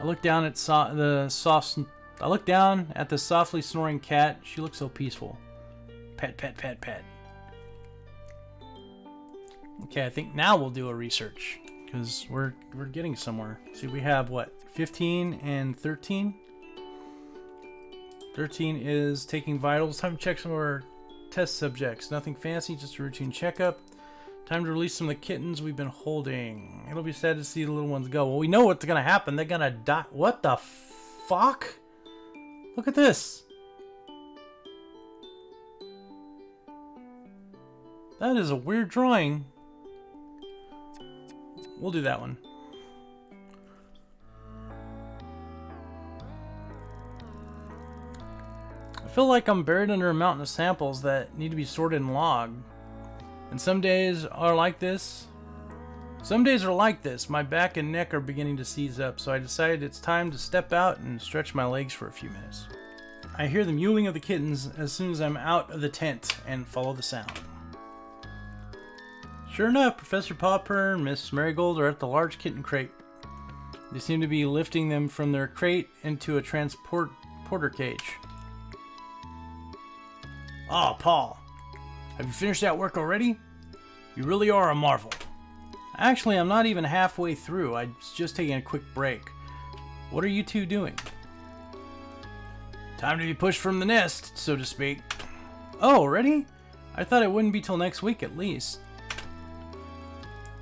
I look down at so the soft. I look down at the softly snoring cat. She looks so peaceful. Pet, pet, pet, pet. Okay, I think now we'll do a research because we're we're getting somewhere. See, we have what 15 and 13. 13 is taking vitals. Time to check some of our Test subjects. Nothing fancy, just a routine checkup. Time to release some of the kittens we've been holding. It'll be sad to see the little ones go. Well, we know what's gonna happen. They're gonna die. What the fuck? Look at this. That is a weird drawing. we'll do that one. Feel like I'm buried under a mountain of samples that need to be sorted and logged. And some days are like this. Some days are like this. My back and neck are beginning to seize up, so I decided it's time to step out and stretch my legs for a few minutes. I hear the mewling of the kittens as soon as I'm out of the tent and follow the sound. Sure enough, Professor Popper and Miss Marigold are at the large kitten crate. They seem to be lifting them from their crate into a transporter cage. Ah, oh, Paul. Have you finished that work already? You really are a marvel. Actually, I'm not even halfway through. I was just taking a quick break. What are you two doing? Time to be pushed from the nest, so to speak. Oh, already? I thought it wouldn't be till next week at least.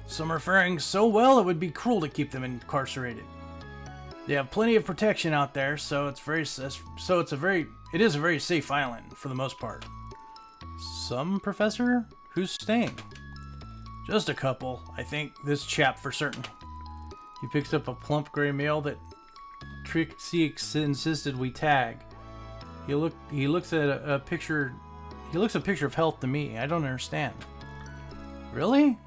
Some are faring so well it would be cruel to keep them incarcerated. They have plenty of protection out there, so it's very so it's a very it is a very safe island for the most part. Some professor? Who's staying? Just a couple, I think. This chap for certain. He picks up a plump gray male that Trixie insisted we tag. He look he looks at a, a picture he looks a picture of health to me. I don't understand. Really?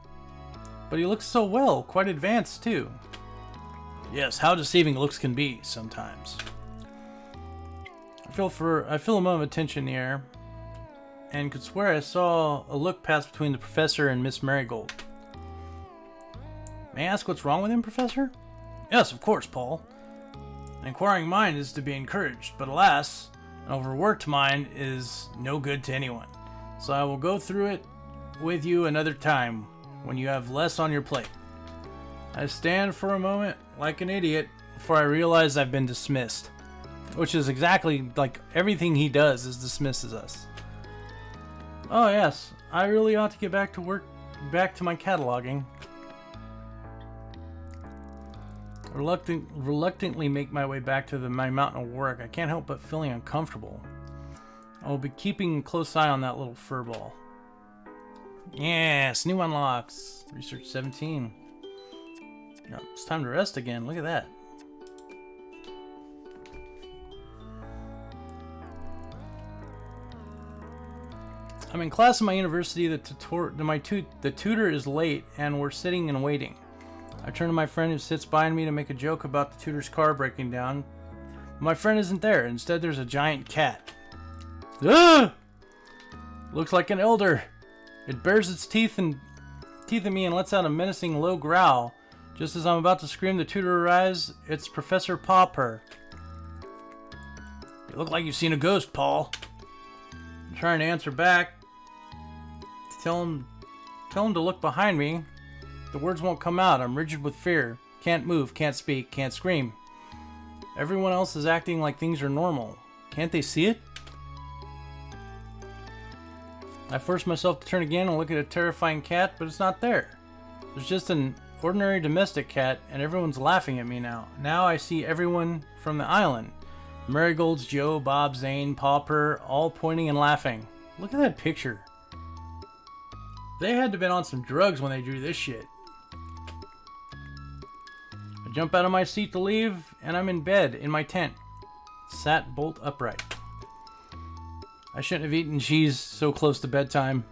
But he looks so well, quite advanced too. Yes, how deceiving looks can be sometimes. Feel for I feel a moment of tension air, and could swear I saw a look pass between the professor and Miss Marigold. May I ask what's wrong with him, Professor? Yes, of course, Paul. An inquiring mind is to be encouraged, but alas, an overworked mind is no good to anyone. So I will go through it with you another time, when you have less on your plate. I stand for a moment like an idiot before I realize I've been dismissed. Which is exactly like everything he does is dismisses us. Oh yes, I really ought to get back to work, back to my cataloging. Reluctant, reluctantly make my way back to the, my mountain of work. I can't help but feeling uncomfortable. I will be keeping a close eye on that little fur ball. Yes, new unlocks. Research 17. Oh, it's time to rest again. Look at that. I'm in class at my university. The tutor, my tu the tutor is late, and we're sitting and waiting. I turn to my friend who sits behind me to make a joke about the tutor's car breaking down. My friend isn't there. Instead, there's a giant cat. Ah! Looks like an elder. It bares its teeth and teeth at me and lets out a menacing low growl. Just as I'm about to scream, the tutor arrives. It's Professor Popper. You look like you've seen a ghost, Paul. I'm trying to answer back, Tell him, tell him to look behind me. The words won't come out. I'm rigid with fear. Can't move, can't speak, can't scream. Everyone else is acting like things are normal. Can't they see it? I force myself to turn again and look at a terrifying cat, but it's not there. There's just an ordinary domestic cat, and everyone's laughing at me now. Now I see everyone from the island. Marigold's Joe, Bob, Zane, Popper, all pointing and laughing. Look at that picture. They had to have been on some drugs when they drew this shit. I jump out of my seat to leave, and I'm in bed in my tent, sat bolt upright. I shouldn't have eaten cheese so close to bedtime.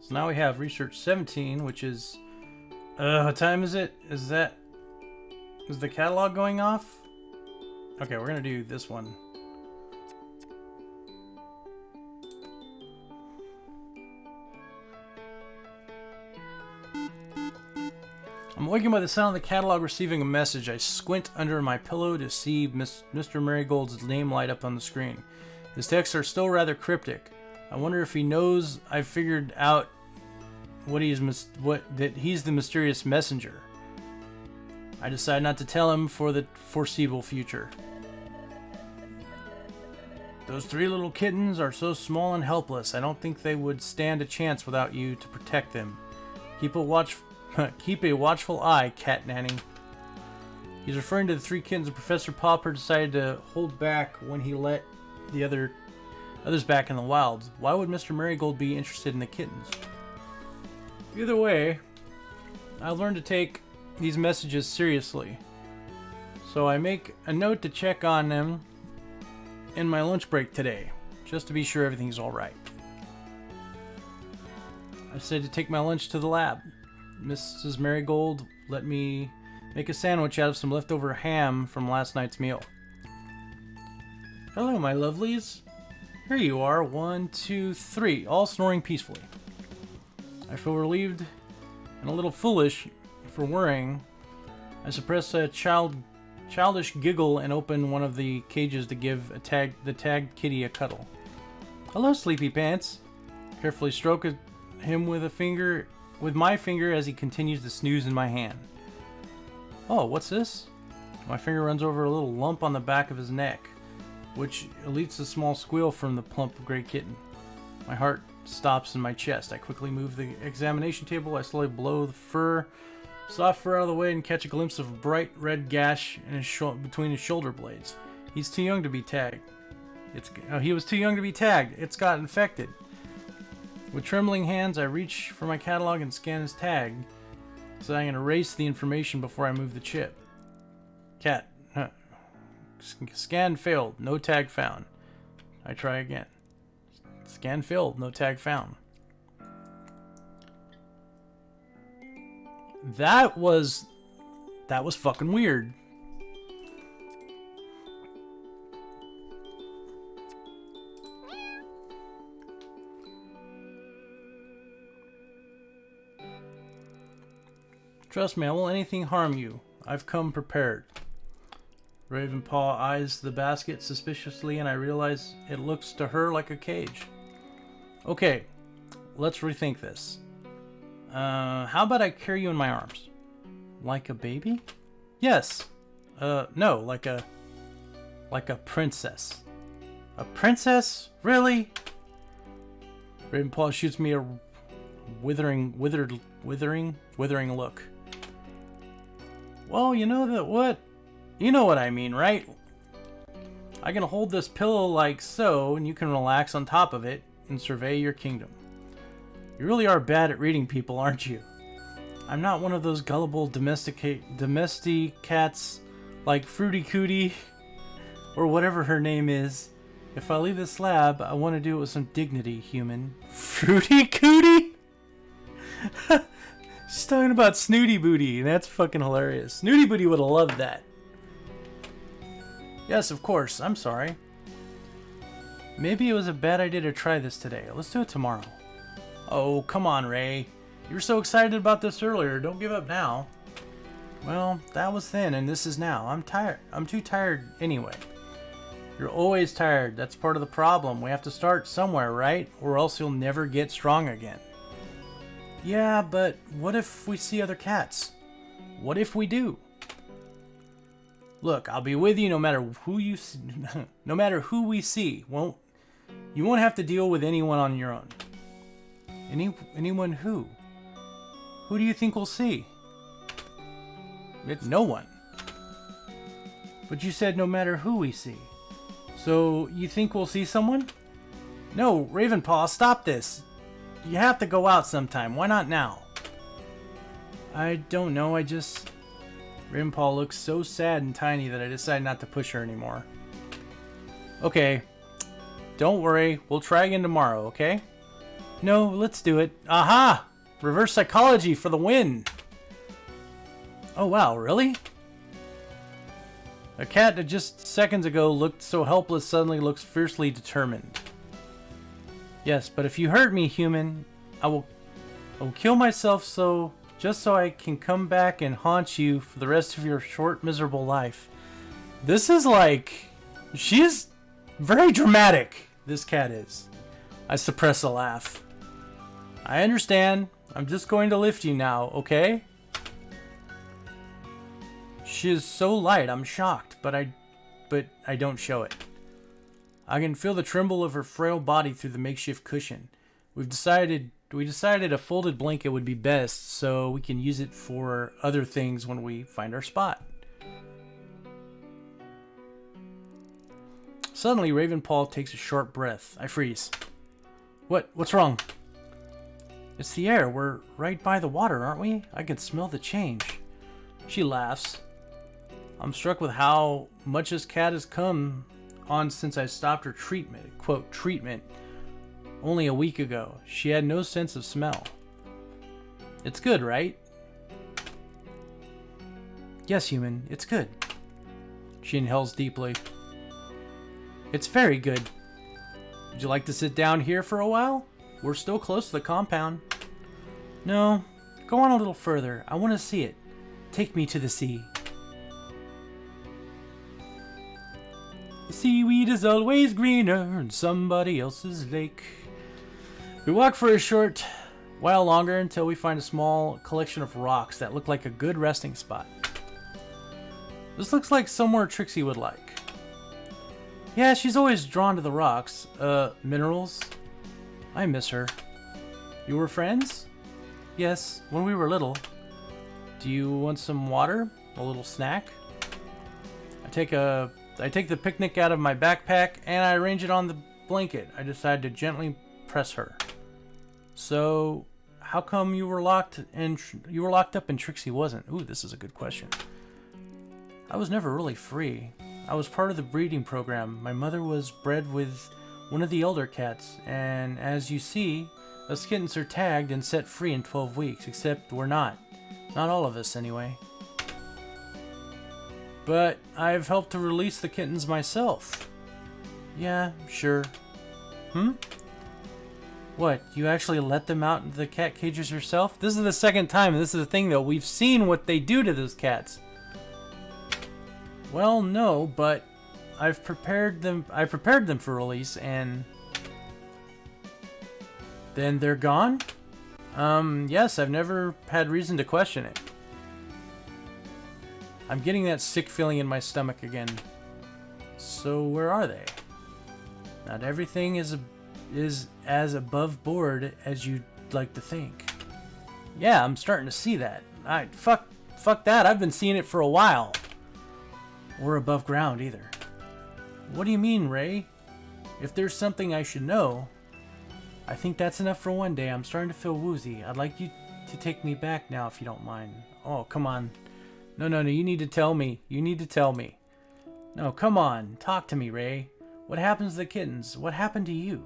So now we have research 17, which is... Uh, what time is it? Is that... Is the catalog going off? Okay, we're gonna do this one. I'm waking by the sound of the catalog receiving a message. I squint under my pillow to see Miss, Mr. Marigold's name light up on the screen. His texts are still rather cryptic. I wonder if he knows I've figured out what he's what that he's the mysterious messenger. I decide not to tell him for the foreseeable future. Those three little kittens are so small and helpless, I don't think they would stand a chance without you to protect them. Keep a watch, keep a watchful eye, Cat Nanny. He's referring to the three kittens Professor Popper decided to hold back when he let the other others back in the wild. Why would Mr. Marigold be interested in the kittens? Either way, I learned to take these messages seriously. So I make a note to check on them in my lunch break today, just to be sure everything's alright. I said to take my lunch to the lab. Mrs. Marigold let me make a sandwich out of some leftover ham from last night's meal. Hello, my lovelies. Here you are, one, two, three, all snoring peacefully. I feel relieved and a little foolish for worrying. I suppress a child, childish giggle and open one of the cages to give tag, the tagged kitty a cuddle. Hello, Sleepy Pants. Carefully stroke him with a finger, with my finger as he continues to snooze in my hand. Oh, what's this? My finger runs over a little lump on the back of his neck, which elicites a small squeal from the plump gray kitten. My heart stops in my chest. I quickly move the examination table. I slowly blow the fur, soft fur out of the way and catch a glimpse of a bright red gash in his between his shoulder blades. He's too young to be tagged. It's oh, he was too young to be tagged. It's got infected. With trembling hands, I reach for my catalog and scan his tag, so I can erase the information before I move the chip. Cat. Huh. Scan failed. No tag found. I try again. Scan failed. No tag found. That was... That was fucking weird. Trust me, I won't anything harm you. I've come prepared. Ravenpaw eyes the basket suspiciously and I realize it looks to her like a cage. Okay, let's rethink this. Uh, how about I carry you in my arms? Like a baby? Yes. Uh, no, like a... Like a princess. A princess? Really? Ravenpaw shoots me a withering, withered, withering, withering look. Well, you know that what? You know what I mean, right? I can hold this pillow like so, and you can relax on top of it and survey your kingdom. You really are bad at reading people, aren't you? I'm not one of those gullible domesticate domestic cats like Fruity Cootie or whatever her name is. If I leave this lab, I want to do it with some dignity, human. Fruity Cootie? She's talking about Snooty Booty. That's fucking hilarious. Snooty Booty would have loved that. Yes, of course. I'm sorry. Maybe it was a bad idea to try this today. Let's do it tomorrow. Oh, come on, Ray. You were so excited about this earlier. Don't give up now. Well, that was then, and this is now. I'm tired. I'm too tired anyway. You're always tired. That's part of the problem. We have to start somewhere, right? Or else you'll never get strong again. Yeah, but what if we see other cats? What if we do? Look, I'll be with you no matter who you no matter who we see. Won't you won't have to deal with anyone on your own. Any anyone who? Who do you think we'll see? It's no one. But you said no matter who we see. So you think we'll see someone? No, Ravenpaw, stop this. You have to go out sometime. Why not now? I don't know. I just... Ravenpaw looks so sad and tiny that I decided not to push her anymore. Okay. Don't worry. We'll try again tomorrow, okay? No, let's do it. Aha! Reverse psychology for the win! Oh wow, really? A cat that just seconds ago looked so helpless suddenly looks fiercely determined. Yes, but if you hurt me, human, I will, I will kill myself so, just so I can come back and haunt you for the rest of your short, miserable life. This is like, she's very dramatic, this cat is. I suppress a laugh. I understand. I'm just going to lift you now, okay? She is so light, I'm shocked, but I, but I don't show it. I can feel the tremble of her frail body through the makeshift cushion. We've decided we decided a folded blanket would be best so we can use it for other things when we find our spot. Suddenly, Ravenpaw takes a short breath. I freeze. What? What's wrong? It's the air. We're right by the water, aren't we? I can smell the change. She laughs. I'm struck with how much this cat has come on since I stopped her treatment, quote, treatment, only a week ago. She had no sense of smell. It's good, right? Yes, human, it's good. She inhales deeply. It's very good. Would you like to sit down here for a while? We're still close to the compound. No, go on a little further. I want to see it. Take me to the sea. Seaweed is always greener in somebody else's lake. We walk for a short while longer until we find a small collection of rocks that look like a good resting spot. This looks like somewhere Trixie would like. Yeah, she's always drawn to the rocks. Uh, minerals? I miss her. You were friends? Yes, when we were little. Do you want some water? A little snack? I take a I take the picnic out of my backpack and I arrange it on the blanket. I decide to gently press her. So, how come you were locked and you were locked up and Trixie wasn't? Ooh, this is a good question. I was never really free. I was part of the breeding program. My mother was bred with one of the elder cats, and as you see, us kittens are tagged and set free in 12 weeks, except we're not. Not all of us, anyway. But I've helped to release the kittens myself. Yeah, sure. Hmm? What, you actually let them out into the cat cages yourself? This is the second time, this is the thing though, we've seen what they do to those cats. Well, no, but I've prepared them. I prepared them for release, and then they're gone. Um, yes, I've never had reason to question it. I'm getting that sick feeling in my stomach again. So where are they? Not everything is is as above board as you'd like to think. Yeah, I'm starting to see that. I fuck fuck that. I've been seeing it for a while or above ground either. What do you mean, Ray? If there's something I should know, I think that's enough for one day. I'm starting to feel woozy. I'd like you to take me back now if you don't mind. Oh, come on. No, no, no, you need to tell me. You need to tell me. No, come on. Talk to me, Ray. What happens to the kittens? What happened to you?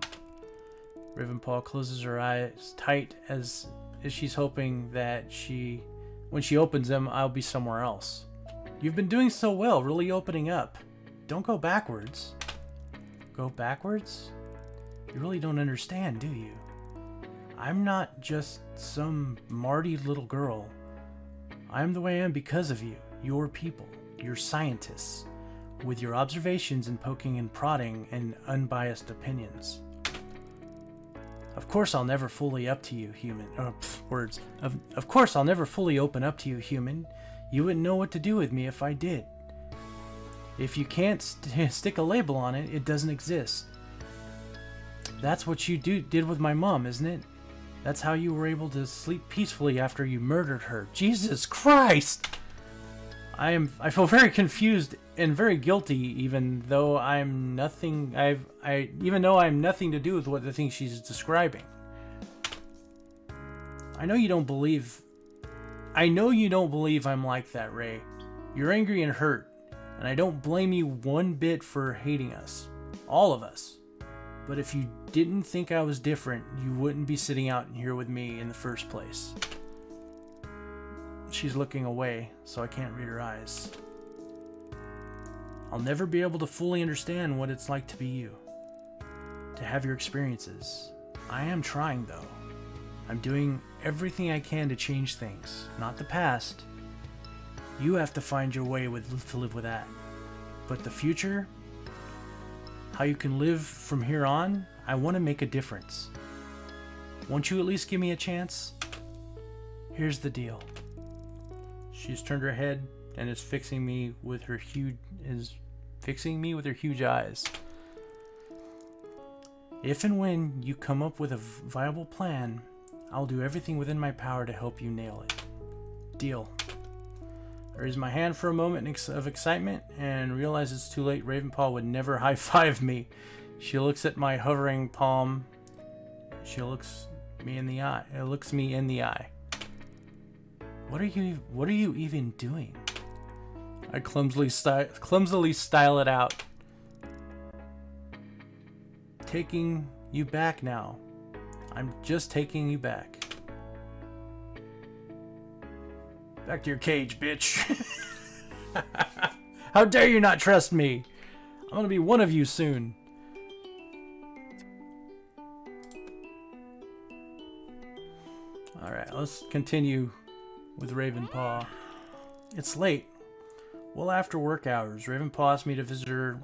Ravenpaw closes her eyes tight as, as she's hoping that she, when she opens them, I'll be somewhere else. You've been doing so well, really opening up. Don't go backwards. Go backwards? You really don't understand, do you? I'm not just some Marty little girl. I'm the way I am because of you, your people, your scientists, with your observations and poking and prodding and unbiased opinions. Of course I'll never fully up to you, human. Oh, pff, words. Of, of course I'll never fully open up to you, human. You wouldn't know what to do with me if I did. If you can't st stick a label on it, it doesn't exist. That's what you do did with my mom, isn't it? That's how you were able to sleep peacefully after you murdered her. Jesus Christ! I am I feel very confused and very guilty even though I'm nothing I've I even though I'm nothing to do with what the thing she's describing. I know you don't believe I know you don't believe I'm like that, Ray. You're angry and hurt, and I don't blame you one bit for hating us. All of us. But if you didn't think I was different, you wouldn't be sitting out here with me in the first place. She's looking away, so I can't read her eyes. I'll never be able to fully understand what it's like to be you. To have your experiences. I am trying, though. I'm doing everything I can to change things, not the past. You have to find your way with, to live with that. But the future, how you can live from here on, I want to make a difference. Won't you at least give me a chance? Here's the deal. She's turned her head and is fixing me with her huge is fixing me with her huge eyes. If and when you come up with a viable plan, I'll do everything within my power to help you nail it. Deal. Raise my hand for a moment of excitement and realize it's too late. Ravenpaw would never high five me. She looks at my hovering palm. She looks me in the eye. It looks me in the eye. What are you? What are you even doing? I clumsily sty- clumsily style it out. Taking you back now. I'm just taking you back. Back to your cage, bitch. How dare you not trust me? I'm gonna be one of you soon. Alright, let's continue with Ravenpaw. It's late. Well after work hours, Ravenpaw asked me to visit her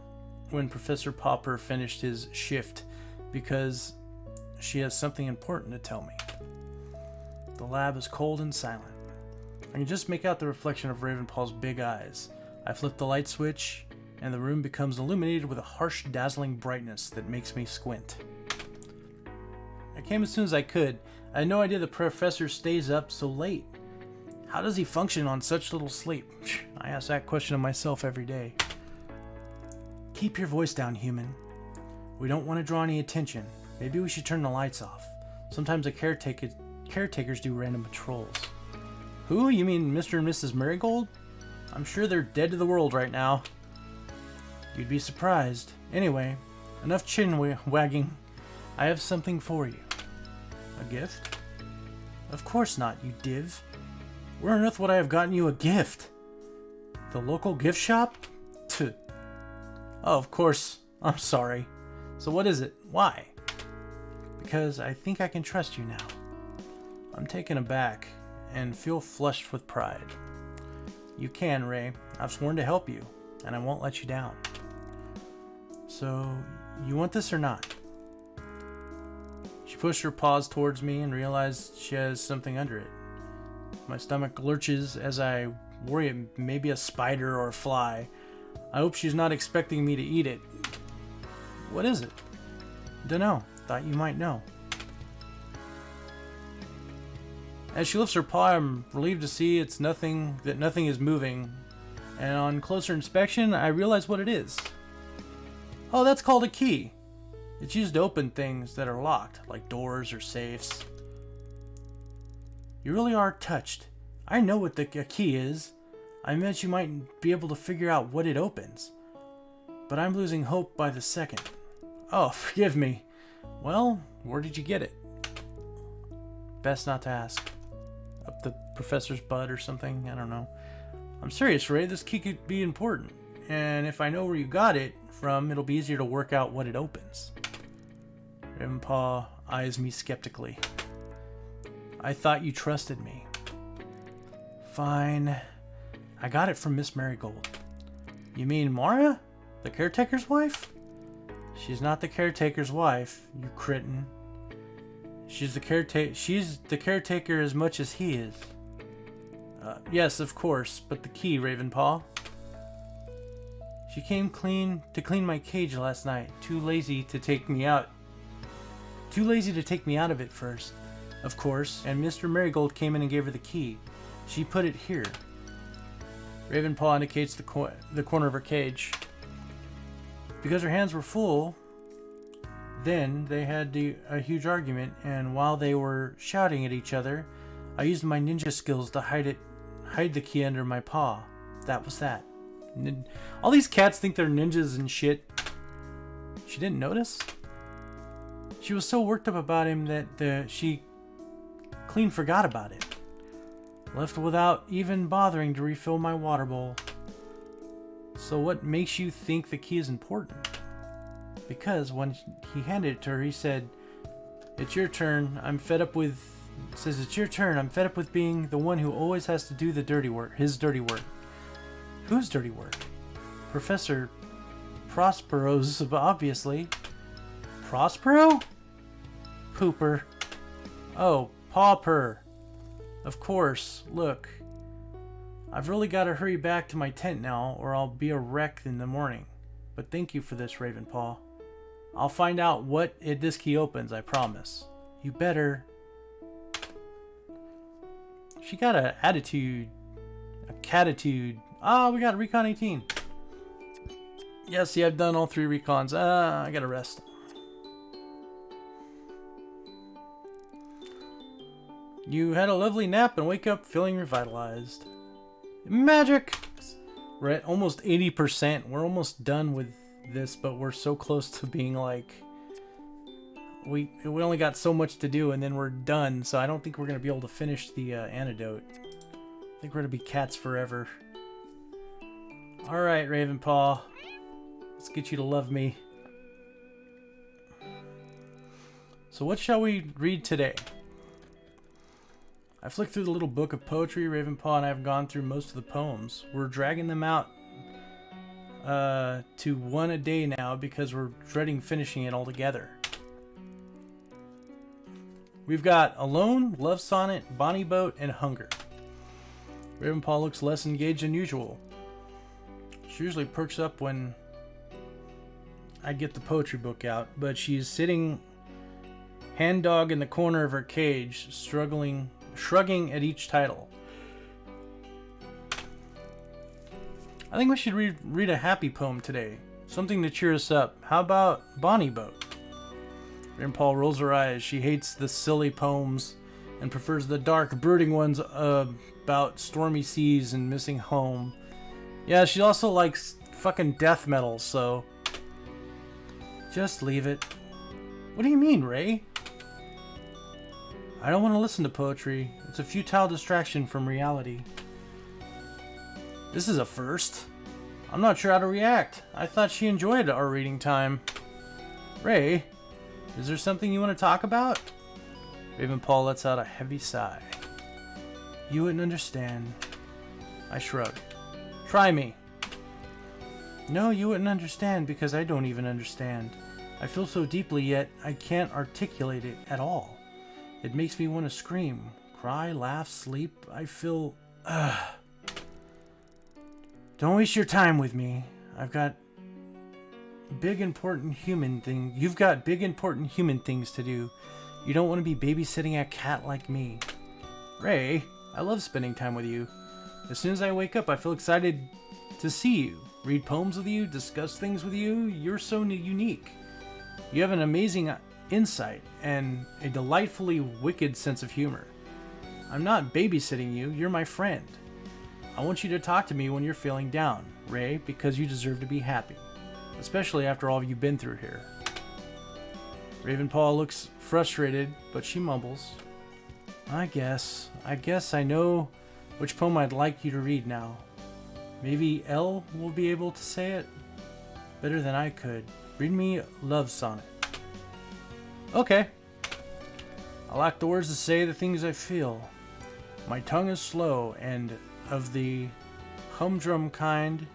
when Professor Popper finished his shift because she has something important to tell me. The lab is cold and silent. I can just make out the reflection of Ravenpaw's big eyes. I flip the light switch, and the room becomes illuminated with a harsh, dazzling brightness that makes me squint. I came as soon as I could. I had no idea the professor stays up so late. How does he function on such little sleep? I ask that question of myself every day. Keep your voice down, human. We don't want to draw any attention. Maybe we should turn the lights off. Sometimes the caretaker, caretakers do random patrols. Who? You mean Mr. and Mrs. Marigold? I'm sure they're dead to the world right now. You'd be surprised. Anyway, enough chin wagging. I have something for you. A gift? Of course not, you div. Where on earth would I have gotten you a gift? The local gift shop? Tuh. Oh, of course. I'm sorry. So what is it? Why? Because I think I can trust you now. I'm taken aback and feel flushed with pride. You can, Ray. I've sworn to help you, and I won't let you down. So, you want this or not? She pushed her paws towards me and realized she has something under it. My stomach lurches as I worry it may be a spider or a fly. I hope she's not expecting me to eat it. What is it? Dunno. Thought you might know. As she lifts her paw, I'm relieved to see it's nothing that nothing is moving. And on closer inspection, I realize what it is. Oh, that's called a key. It's used to open things that are locked, like doors or safes. You really are touched. I know what the key is. I meant you might be able to figure out what it opens. But I'm losing hope by the second. Oh, forgive me. Well, where did you get it? Best not to ask the professor's butt or something. I don't know. I'm serious, Ray. This key could be important. And if I know where you got it from, it'll be easier to work out what it opens. Ravenpaw eyes me skeptically. I thought you trusted me. Fine. I got it from Miss Marigold. You mean Mara? The caretaker's wife? She's not the caretaker's wife, you critin'. She's the caretaker. She's the caretaker as much as he is. Uh, yes, of course, but the key, Ravenpaw. She came clean to clean my cage last night. Too lazy to take me out. Too lazy to take me out of it first, of course. And Mr. Marigold came in and gave her the key. She put it here. Ravenpaw indicates the, co the corner of her cage. Because her hands were full, then they had a huge argument, and while they were shouting at each other, I used my ninja skills to hide it, hide the key under my paw. That was that. All these cats think they're ninjas and shit. She didn't notice. She was so worked up about him that she clean forgot about it. Left without even bothering to refill my water bowl. So what makes you think the key is important? Because when he handed it to her, he said, It's your turn. I'm fed up with. Says, It's your turn. I'm fed up with being the one who always has to do the dirty work. His dirty work. Whose dirty work? Professor Prospero's, obviously. Prospero? Pooper. Oh, Pauper. Of course. Look. I've really got to hurry back to my tent now, or I'll be a wreck in the morning. But thank you for this, Ravenpaw. I'll find out what it, this key opens, I promise. You better... She got an attitude, a Catitude. Ah, we got Recon 18. Yeah, see, I've done all three recons. Ah, I gotta rest. You had a lovely nap and wake up feeling revitalized. Magic! We're at almost 80%. We're almost done with this, but we're so close to being like... We, we only got so much to do and then we're done, so I don't think we're to be able to finish the uh, antidote. I think we're to be cats forever. Alright, Ravenpaw. Let's get you to love me. So what shall we read today? I flicked through the little book of poetry. Ravenpaw and I have gone through most of the poems. We're dragging them out uh, to one a day now because we're dreading finishing it all together. We've got Alone, Love Sonnet, Bonnie Boat, and Hunger. Raven Ravenpaw looks less engaged than usual. She usually perks up when I get the poetry book out, but she's sitting hand dog in the corner of her cage, struggling shrugging at each title. I think we should read, read a happy poem today. Something to cheer us up. How about Bonnie Boat? Ravenpaw rolls her eyes. She hates the silly poems and prefers the dark, brooding ones uh, about stormy seas and missing home. Yeah, she also likes fucking death metal, so... Just leave it. What do you mean, Ray? I don't want to listen to poetry. It's a futile distraction from reality. This is a first. I'm not sure how to react. I thought she enjoyed our reading time. Ray, is there something you want to talk about? Ravenpaw lets out a heavy sigh. You wouldn't understand. I shrug. Try me. No, you wouldn't understand because I don't even understand. I feel so deeply yet I can't articulate it at all. It makes me want to scream, cry, laugh, sleep. I feel... Uh, don't waste your time with me. I've got big important human thing. You've got big important human things to do. You don't want to be babysitting a cat like me. Ray, I love spending time with you. As soon as I wake up, I feel excited to see you, read poems with you, discuss things with you. You're so unique. You have an amazing uh, insight, and a delightfully wicked sense of humor. I'm not babysitting you, you're my friend. I want you to talk to me when you're feeling down, Ray, because you deserve to be happy, especially after all you've been through here. Ravenpaw looks frustrated, but she mumbles. I guess, I guess I know which poem I'd like you to read now. Maybe Elle will be able to say it better than I could. Read me Love Sonnet. Okay. I lack the words to say the things I feel. My tongue is slow and of the humdrum kind,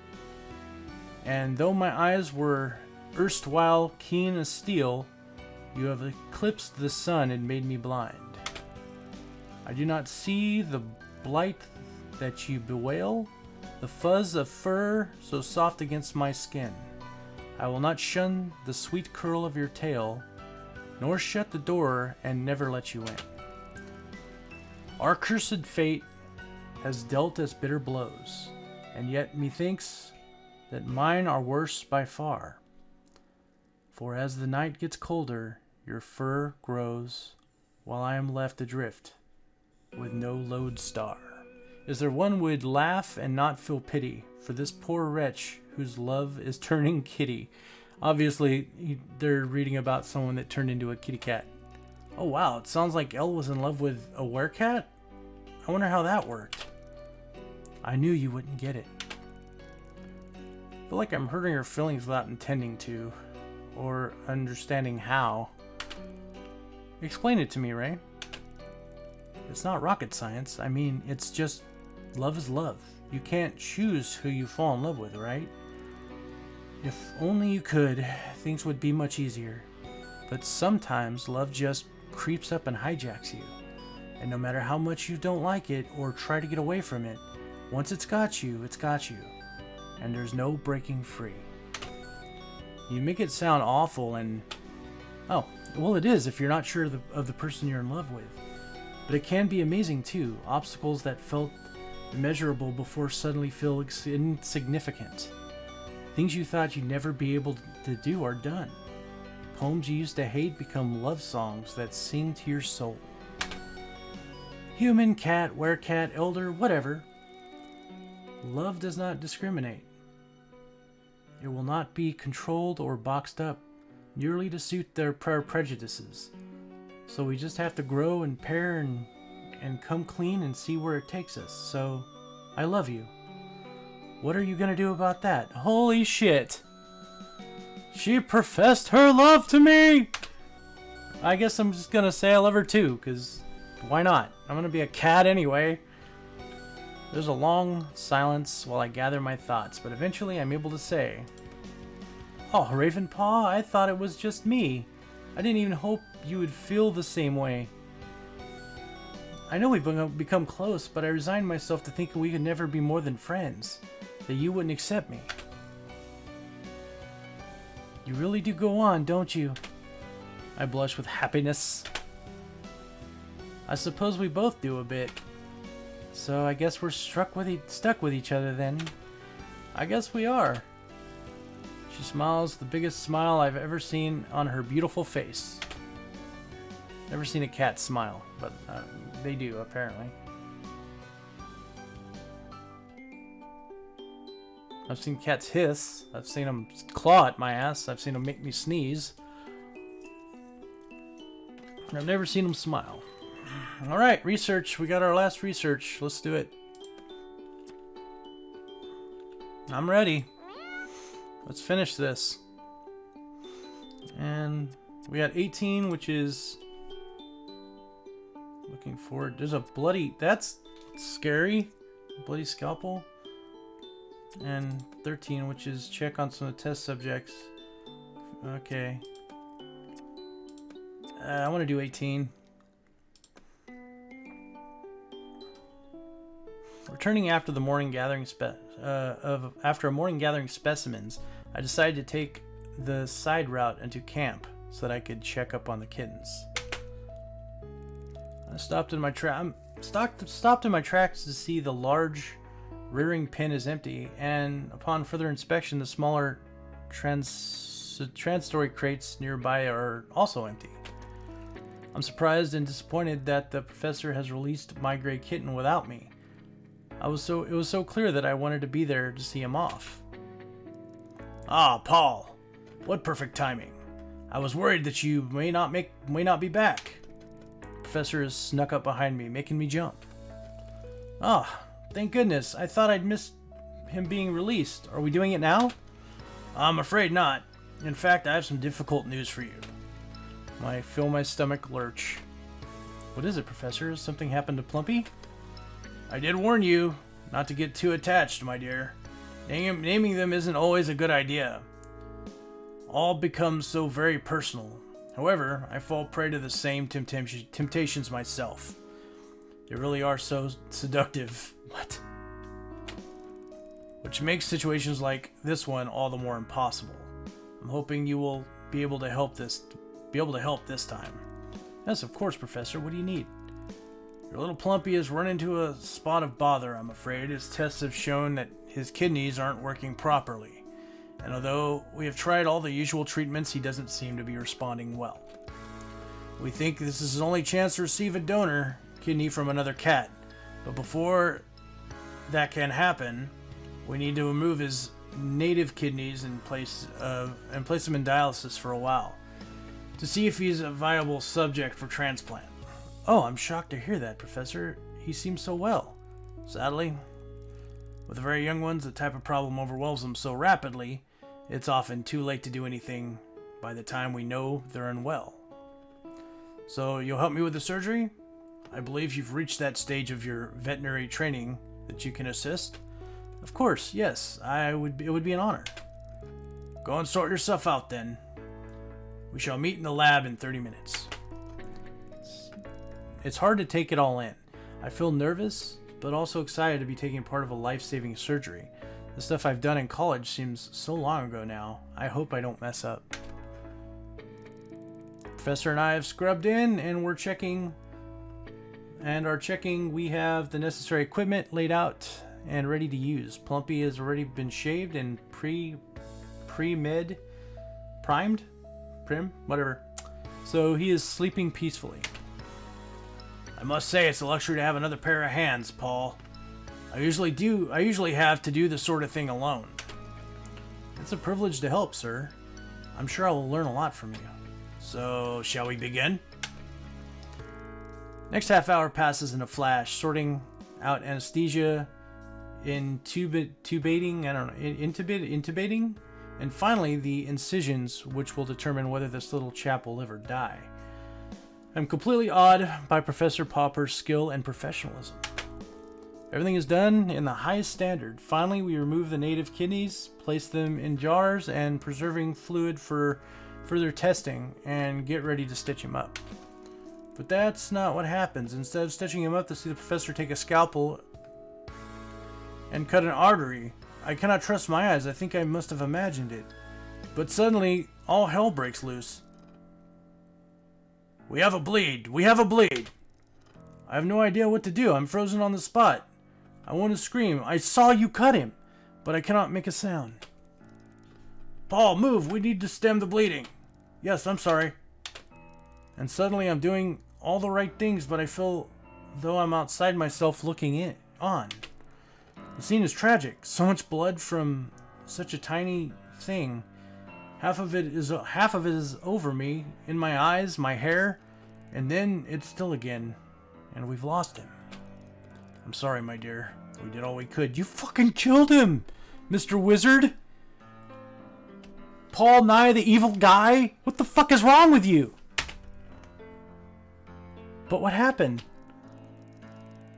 and though my eyes were erstwhile keen as steel, you have eclipsed the sun and made me blind. I do not see the blight that you bewail, the fuzz of fur so soft against my skin. I will not shun the sweet curl of your tail, nor shut the door and never let you in. Our cursed fate has dealt us bitter blows, and yet methinks that mine are worse by far. For as the night gets colder, your fur grows, while I am left adrift, with no lodestar. Is there one would laugh and not feel pity for this poor wretch whose love is turning kitty? Obviously, they're reading about someone that turned into a kitty cat. Oh wow, it sounds like Elle was in love with a werecat? I wonder how that worked. I knew you wouldn't get it. I feel like I'm hurting her feelings without intending to, or understanding how. Explain it to me, Ray. It's not rocket science. I mean, it's just love is love. You can't choose who you fall in love with, right? If only you could, things would be much easier. But sometimes love just creeps up and hijacks you. And no matter how much you don't like it or try to get away from it, once it's got you, it's got you. And there's no breaking free. You make it sound awful and... Oh, well it is if you're not sure of the, of the person you're in love with. But it can be amazing too. Obstacles that felt immeasurable before suddenly feel insignificant. Things you thought you'd never be able to do are done. Poems you used to hate become love songs that sing to your soul. Human, cat, werecat, elder, whatever. Love does not discriminate. It will not be controlled or boxed up merely to suit their pre- prejudices. So we just have to grow and pair and and come clean and see where it takes us. So, I love you. What are you gonna do about that? Holy shit! She professed her love to me! I guess I'm just gonna say I love her too, because why not? I'm gonna be a cat anyway. There's a long silence while I gather my thoughts, but eventually I'm able to say, Oh, Ravenpaw, I thought it was just me. I didn't even hope you would feel the same way. I know we've become close, but I resigned myself to thinking we could never be more than friends. That you wouldn't accept me. You really do go on, don't you? I blush with happiness. I suppose we both do a bit. So I guess we're struck with e stuck with each other then. I guess we are. She smiles the biggest smile I've ever seen on her beautiful face. Never seen a cat smile, but uh, they do, apparently. I've seen cats hiss. I've seen them claw at my ass. I've seen them make me sneeze. I've never seen them smile. Alright, research. We got our last research. Let's do it. I'm ready. Let's finish this. And we got 18, which is looking forward. There's a bloody, that's scary. Bloody scalpel. And 13, which is check on some test subjects. Okay. Uh, I want to do 18. Returning after the morning gathering uh, of after a morning gathering specimens, I decided to take the side route into camp so that I could check up on the kittens. I stopped in my track stopped stopped in my tracks to see the large rearing pen is empty, and upon further inspection, the smaller trans transitory crates nearby are also empty. I'm surprised and disappointed that the professor has released my gray kitten without me. I was so it was so clear that I wanted to be there to see him off. Ah, Paul. What perfect timing. I was worried that you may not make may not be back. professor has snuck up behind me, making me jump. Ah, thank goodness. I thought I'd missed him being released. Are we doing it now? I'm afraid not. In fact, I have some difficult news for you. I feel my stomach lurch. What is it, Professor? Something happened to Plumpy? I did warn you not to get too attached, my dear. Naming them isn't always a good idea. All becomes so very personal. However, I fall prey to the same temptations myself. They really are so seductive. What? Which makes situations like this one all the more impossible. I'm hoping you will be able to help this be able to help this time. Yes, of course, Professor. What do you need? Your little Plumpy has run into a spot of bother, I'm afraid. His tests have shown that his kidneys aren't working properly, and although we have tried all the usual treatments, he doesn't seem to be responding well. We think this is his only chance to receive a donor kidney from another cat, but before that can happen, we need to remove his native kidneys and place uh, and place him in dialysis for a while to see if he's a viable subject for transplant. Oh, I'm shocked to hear that, Professor. He seems so well. Sadly, with the very young ones, the type of problem overwhelms them so rapidly, it's often too late to do anything by the time we know they're unwell. So, you'll help me with the surgery? I believe you've reached that stage of your veterinary training that you can assist. Of course, yes, I would. Be, it would be an honor. Go and sort yourself out then. We shall meet in the lab in 30 minutes. It's, hard to take it all in. I feel nervous, but also excited to be taking part of a life-saving surgery. The stuff I've done in college seems so long ago now. I hope I don't mess up. Professor and I have scrubbed in, and we're checking and are checking we have the necessary equipment laid out and ready to use. Plumpy has already been shaved and pre pre med primed, prim, whatever. So he is sleeping peacefully. I must say it's a luxury to have another pair of hands, Paul. I usually do I usually have to do this sort of thing alone. It's a privilege to help, sir. I'm sure I will learn a lot from you. So, shall we begin? Next half hour passes in a flash, sorting out anesthesia, intubate, tubating, I don't know, intubate, intubating, and finally the incisions, which will determine whether this little chap will live or die. I'm completely awed by Professor Popper's skill and professionalism. Everything is done in the highest standard. Finally, we remove the native kidneys, place them in jars, and preserving fluid for further testing, and get ready to stitch him up. But that's not what happens. Instead of stitching him up to see the professor take a scalpel and cut an artery, I cannot trust my eyes. I think I must have imagined it. But suddenly, all hell breaks loose. We have a bleed. We have a bleed. I have no idea what to do. I'm frozen on the spot. I want to scream. I saw you cut him, but I cannot make a sound. Paul, move. We need to stem the bleeding. Yes, I'm sorry. And suddenly I'm doing all the right things, but I feel though I'm outside myself looking in on. The scene is tragic. So much blood from such a tiny thing. Half of it is half of it is over me, in my eyes, my hair, and then it's still again, and we've lost him. I'm sorry, my dear. We did all we could. You fucking killed him, Mr. Wizard. Paul Nye, the evil guy. What the fuck is wrong with you? But what happened?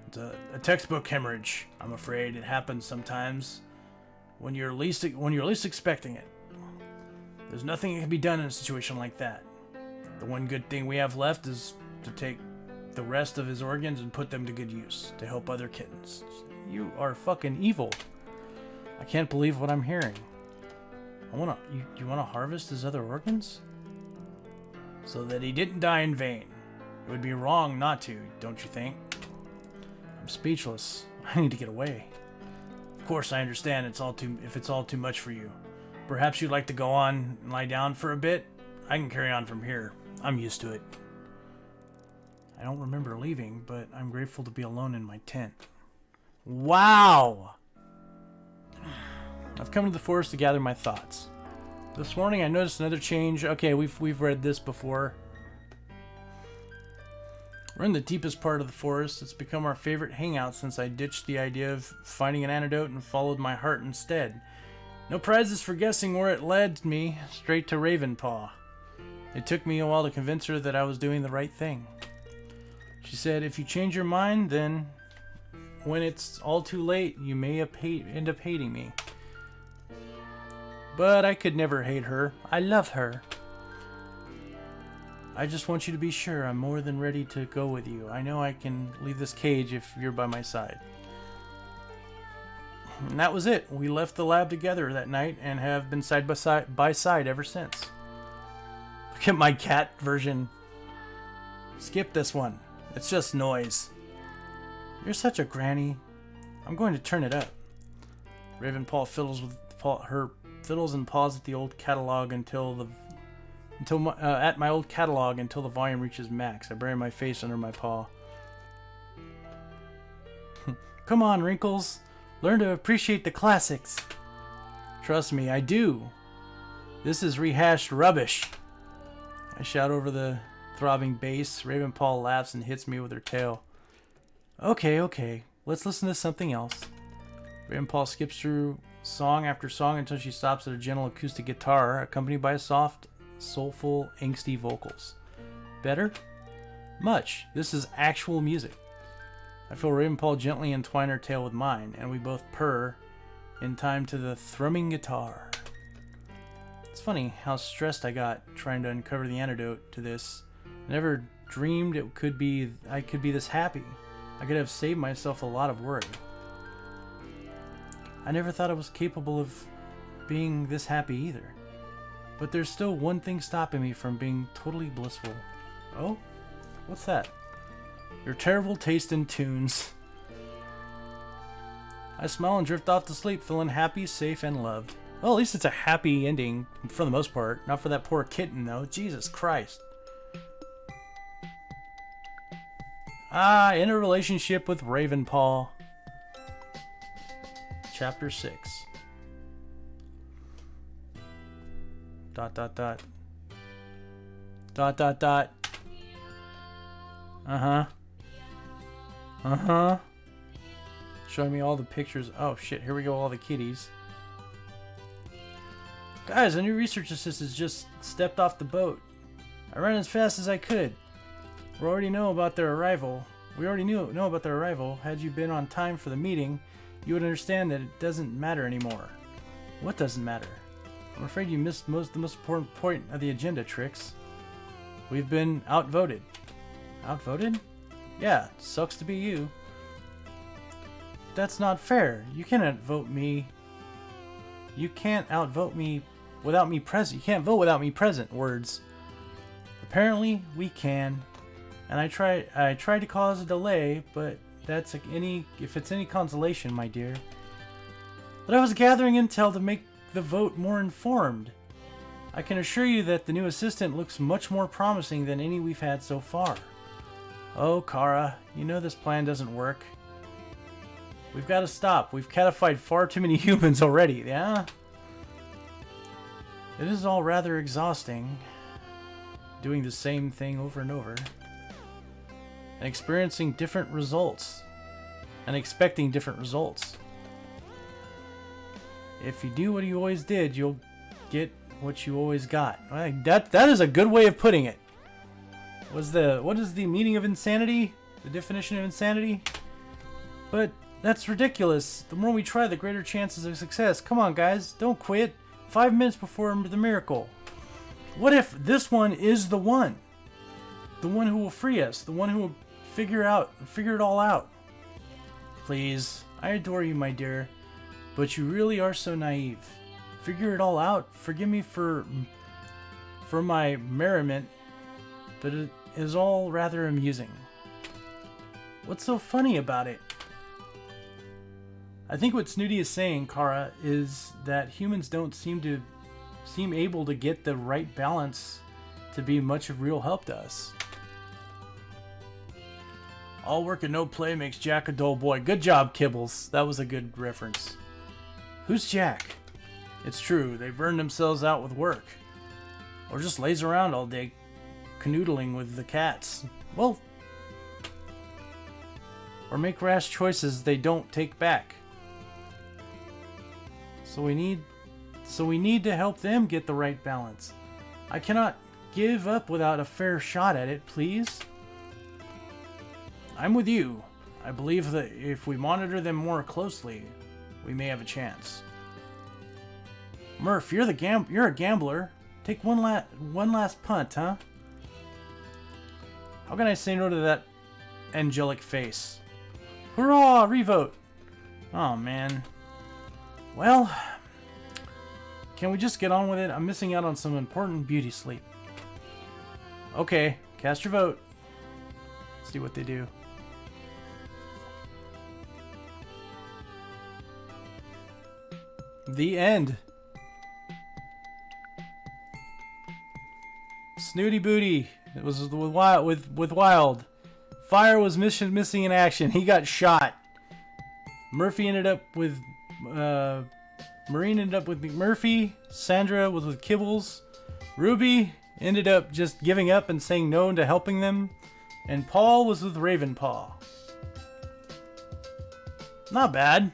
It's a, a textbook hemorrhage. I'm afraid it happens sometimes when you're least when you're least expecting it. There's nothing that can be done in a situation like that. The one good thing we have left is to take the rest of his organs and put them to good use to help other kittens. You are fucking evil. I can't believe what I'm hearing. I wanna you, you wanna harvest his other organs? So that he didn't die in vain. It would be wrong not to, don't you think? I'm speechless. I need to get away. Of course, I understand it's all too if it's all too much for you. Perhaps you'd like to go on and lie down for a bit. I can carry on from here. I'm used to it. I don't remember leaving, but I'm grateful to be alone in my tent. Wow! I've come to the forest to gather my thoughts. This morning I noticed another change. Okay, we've we've read this before. We're in the deepest part of the forest. It's become our favorite hangout since I ditched the idea of finding an antidote and followed my heart instead. No prizes for guessing where it led me, straight to Ravenpaw. It took me a while to convince her that I was doing the right thing. She said, if you change your mind, then when it's all too late, you may end up hating me. But I could never hate her. I love her. I just want you to be sure I'm more than ready to go with you. I know I can leave this cage if you're by my side. And that was it. We left the lab together that night and have been side by side, by side ever since. Look at my cat version. Skip this one. It's just noise. You're such a granny. I'm going to turn it up. Ravenpaw fiddles with her fiddles and paws at the old catalog until the until my, uh, at my old catalog until the volume reaches max. I bury my face under my paw. Come on, Wrinkles. Learn to appreciate the classics. Trust me, I do. This is rehashed rubbish. I shout over the throbbing bass. Ravenpaw laughs and hits me with her tail. Okay, okay. Let's listen to something else. Ravenpaw skips through song after song until she stops at a gentle acoustic guitar, accompanied by soft soulful, angsty vocals. Better? Much. This is actual music. I feel Raven Ravenpaw gently entwine her tail with mine, and we both purr in time to the thrumming guitar. It's funny how stressed I got trying to uncover the antidote to this. I never dreamed it could be I could be this happy. I could have saved myself a lot of worry. I never thought I was capable of being this happy either. But there's still one thing stopping me from being totally blissful. Oh? What's that? Your terrible taste in tunes. I smile and drift off to sleep, feeling happy, safe, and loved. Well, at least it's a happy ending for the most part. Not for that poor kitten, though. Jesus Christ. Ah, in a relationship with Raven Ravenpaw. Chapter 6. Dot, dot, dot. Dot, dot, dot. Uh-huh. Uh-huh. Showing me all the pictures. Oh, shit. Here we go. All the kitties. Guys, a new research assistant just stepped off the boat. I ran as fast as I could. We already know about their arrival. We already knew know about their arrival. Had you been on time for the meeting, you would understand that it doesn't matter anymore. What doesn't matter? I'm afraid you missed most the most important point of the agenda, Trix. We've been outvoted. Outvoted? Yeah, sucks to be you. That's not fair. You cannot vote me. You can't outvote me without me present. You can't vote without me present. Words. Apparently, we can. And I try. I tried to cause a delay, but that's like any. If it's any consolation, my dear. But I was gathering intel to make the vote more informed. I can assure you that the new assistant looks much more promising than any we've had so far. Oh, Kara, you know this plan doesn't work. We've got to stop. We've catified far too many humans already, yeah? It is all rather exhausting, doing the same thing over and over, and experiencing different results, and expecting different results. If you do what you always did, you'll get what you always got. That that is a good way of putting it. Was the what is the meaning of insanity? The definition of insanity? But that's ridiculous. The more we try, the greater chances of success. Come on, guys, don't quit. Five minutes before the miracle. What if this one is the one? The one who will free us. The one who will figure out, figure it all out. Please, I adore you, my dear, but you really are so naive. Figure it all out. Forgive me for, for my merriment, but it is all rather amusing. What's so funny about it? I think what Snooty is saying, Kara, is that humans don't seem to seem able to get the right balance to be much of real help to us. All work and no play makes Jack a dull boy. Good job, Kibbles. That was a good reference. Who's Jack? It's true, they burn themselves out with work. Or just lays around all day canoodling with the cats. Well, or make rash choices they don't take back. So we need so we need to help them get the right balance. I cannot give up without a fair shot at it, please. I'm with you. I believe that if we monitor them more closely, we may have a chance. Murph, you're the gam you're a gambler. Take one last one last punt, huh? How can I say no to that angelic face? Hurrah! Revote! Oh man. Well, can we just get on with it? I'm missing out on some important beauty sleep. Okay, cast your vote. see what they do. The end. Snooty Booty. It was with Wild. With with Wild. Fire was mission missing in action. He got shot. Murphy ended up with uh, Marine ended up with McMurphy. Sandra was with Kibbles. Ruby ended up just giving up and saying no to helping them. And Paul was with Ravenpaw. Not bad.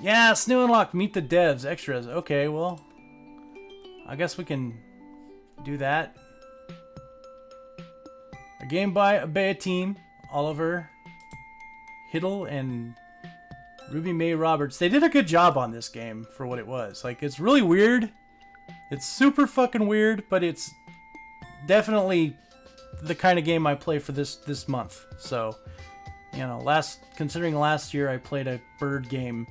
Yeah, Snow Unlock, meet the devs, extras. Okay, well, I guess we can do that. Game by Bea team, Oliver, Hiddle, and Ruby Mae Roberts. They did a good job on this game for what it was. Like, it's really weird. It's super fucking weird, but it's definitely the kind of game I play for this this month. So, you know, last considering last year I played a bird game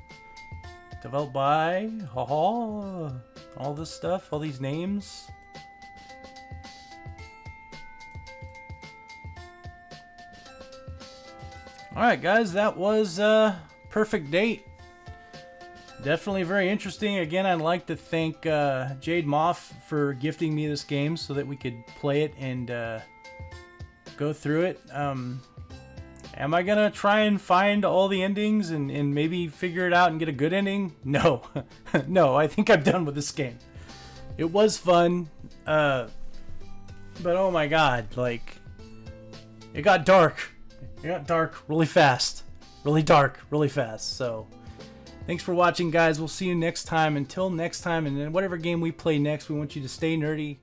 developed by haha all this stuff, all these names. Alright, guys, that was uh, Purrfect Date. Definitely very interesting. Again, I'd like to thank uh, Jade Moth for gifting me this game so that we could play it and uh, go through it. Um, am I going to try and find all the endings and, and maybe figure it out and get a good ending? No. no, I think I'm done with this game. It was fun, uh, but oh my god, like, it got dark. It got dark really fast. Really dark, really fast, so... Thanks for watching, guys. We'll see you next time. Until next time, and then whatever game we play next, we want you to stay nerdy,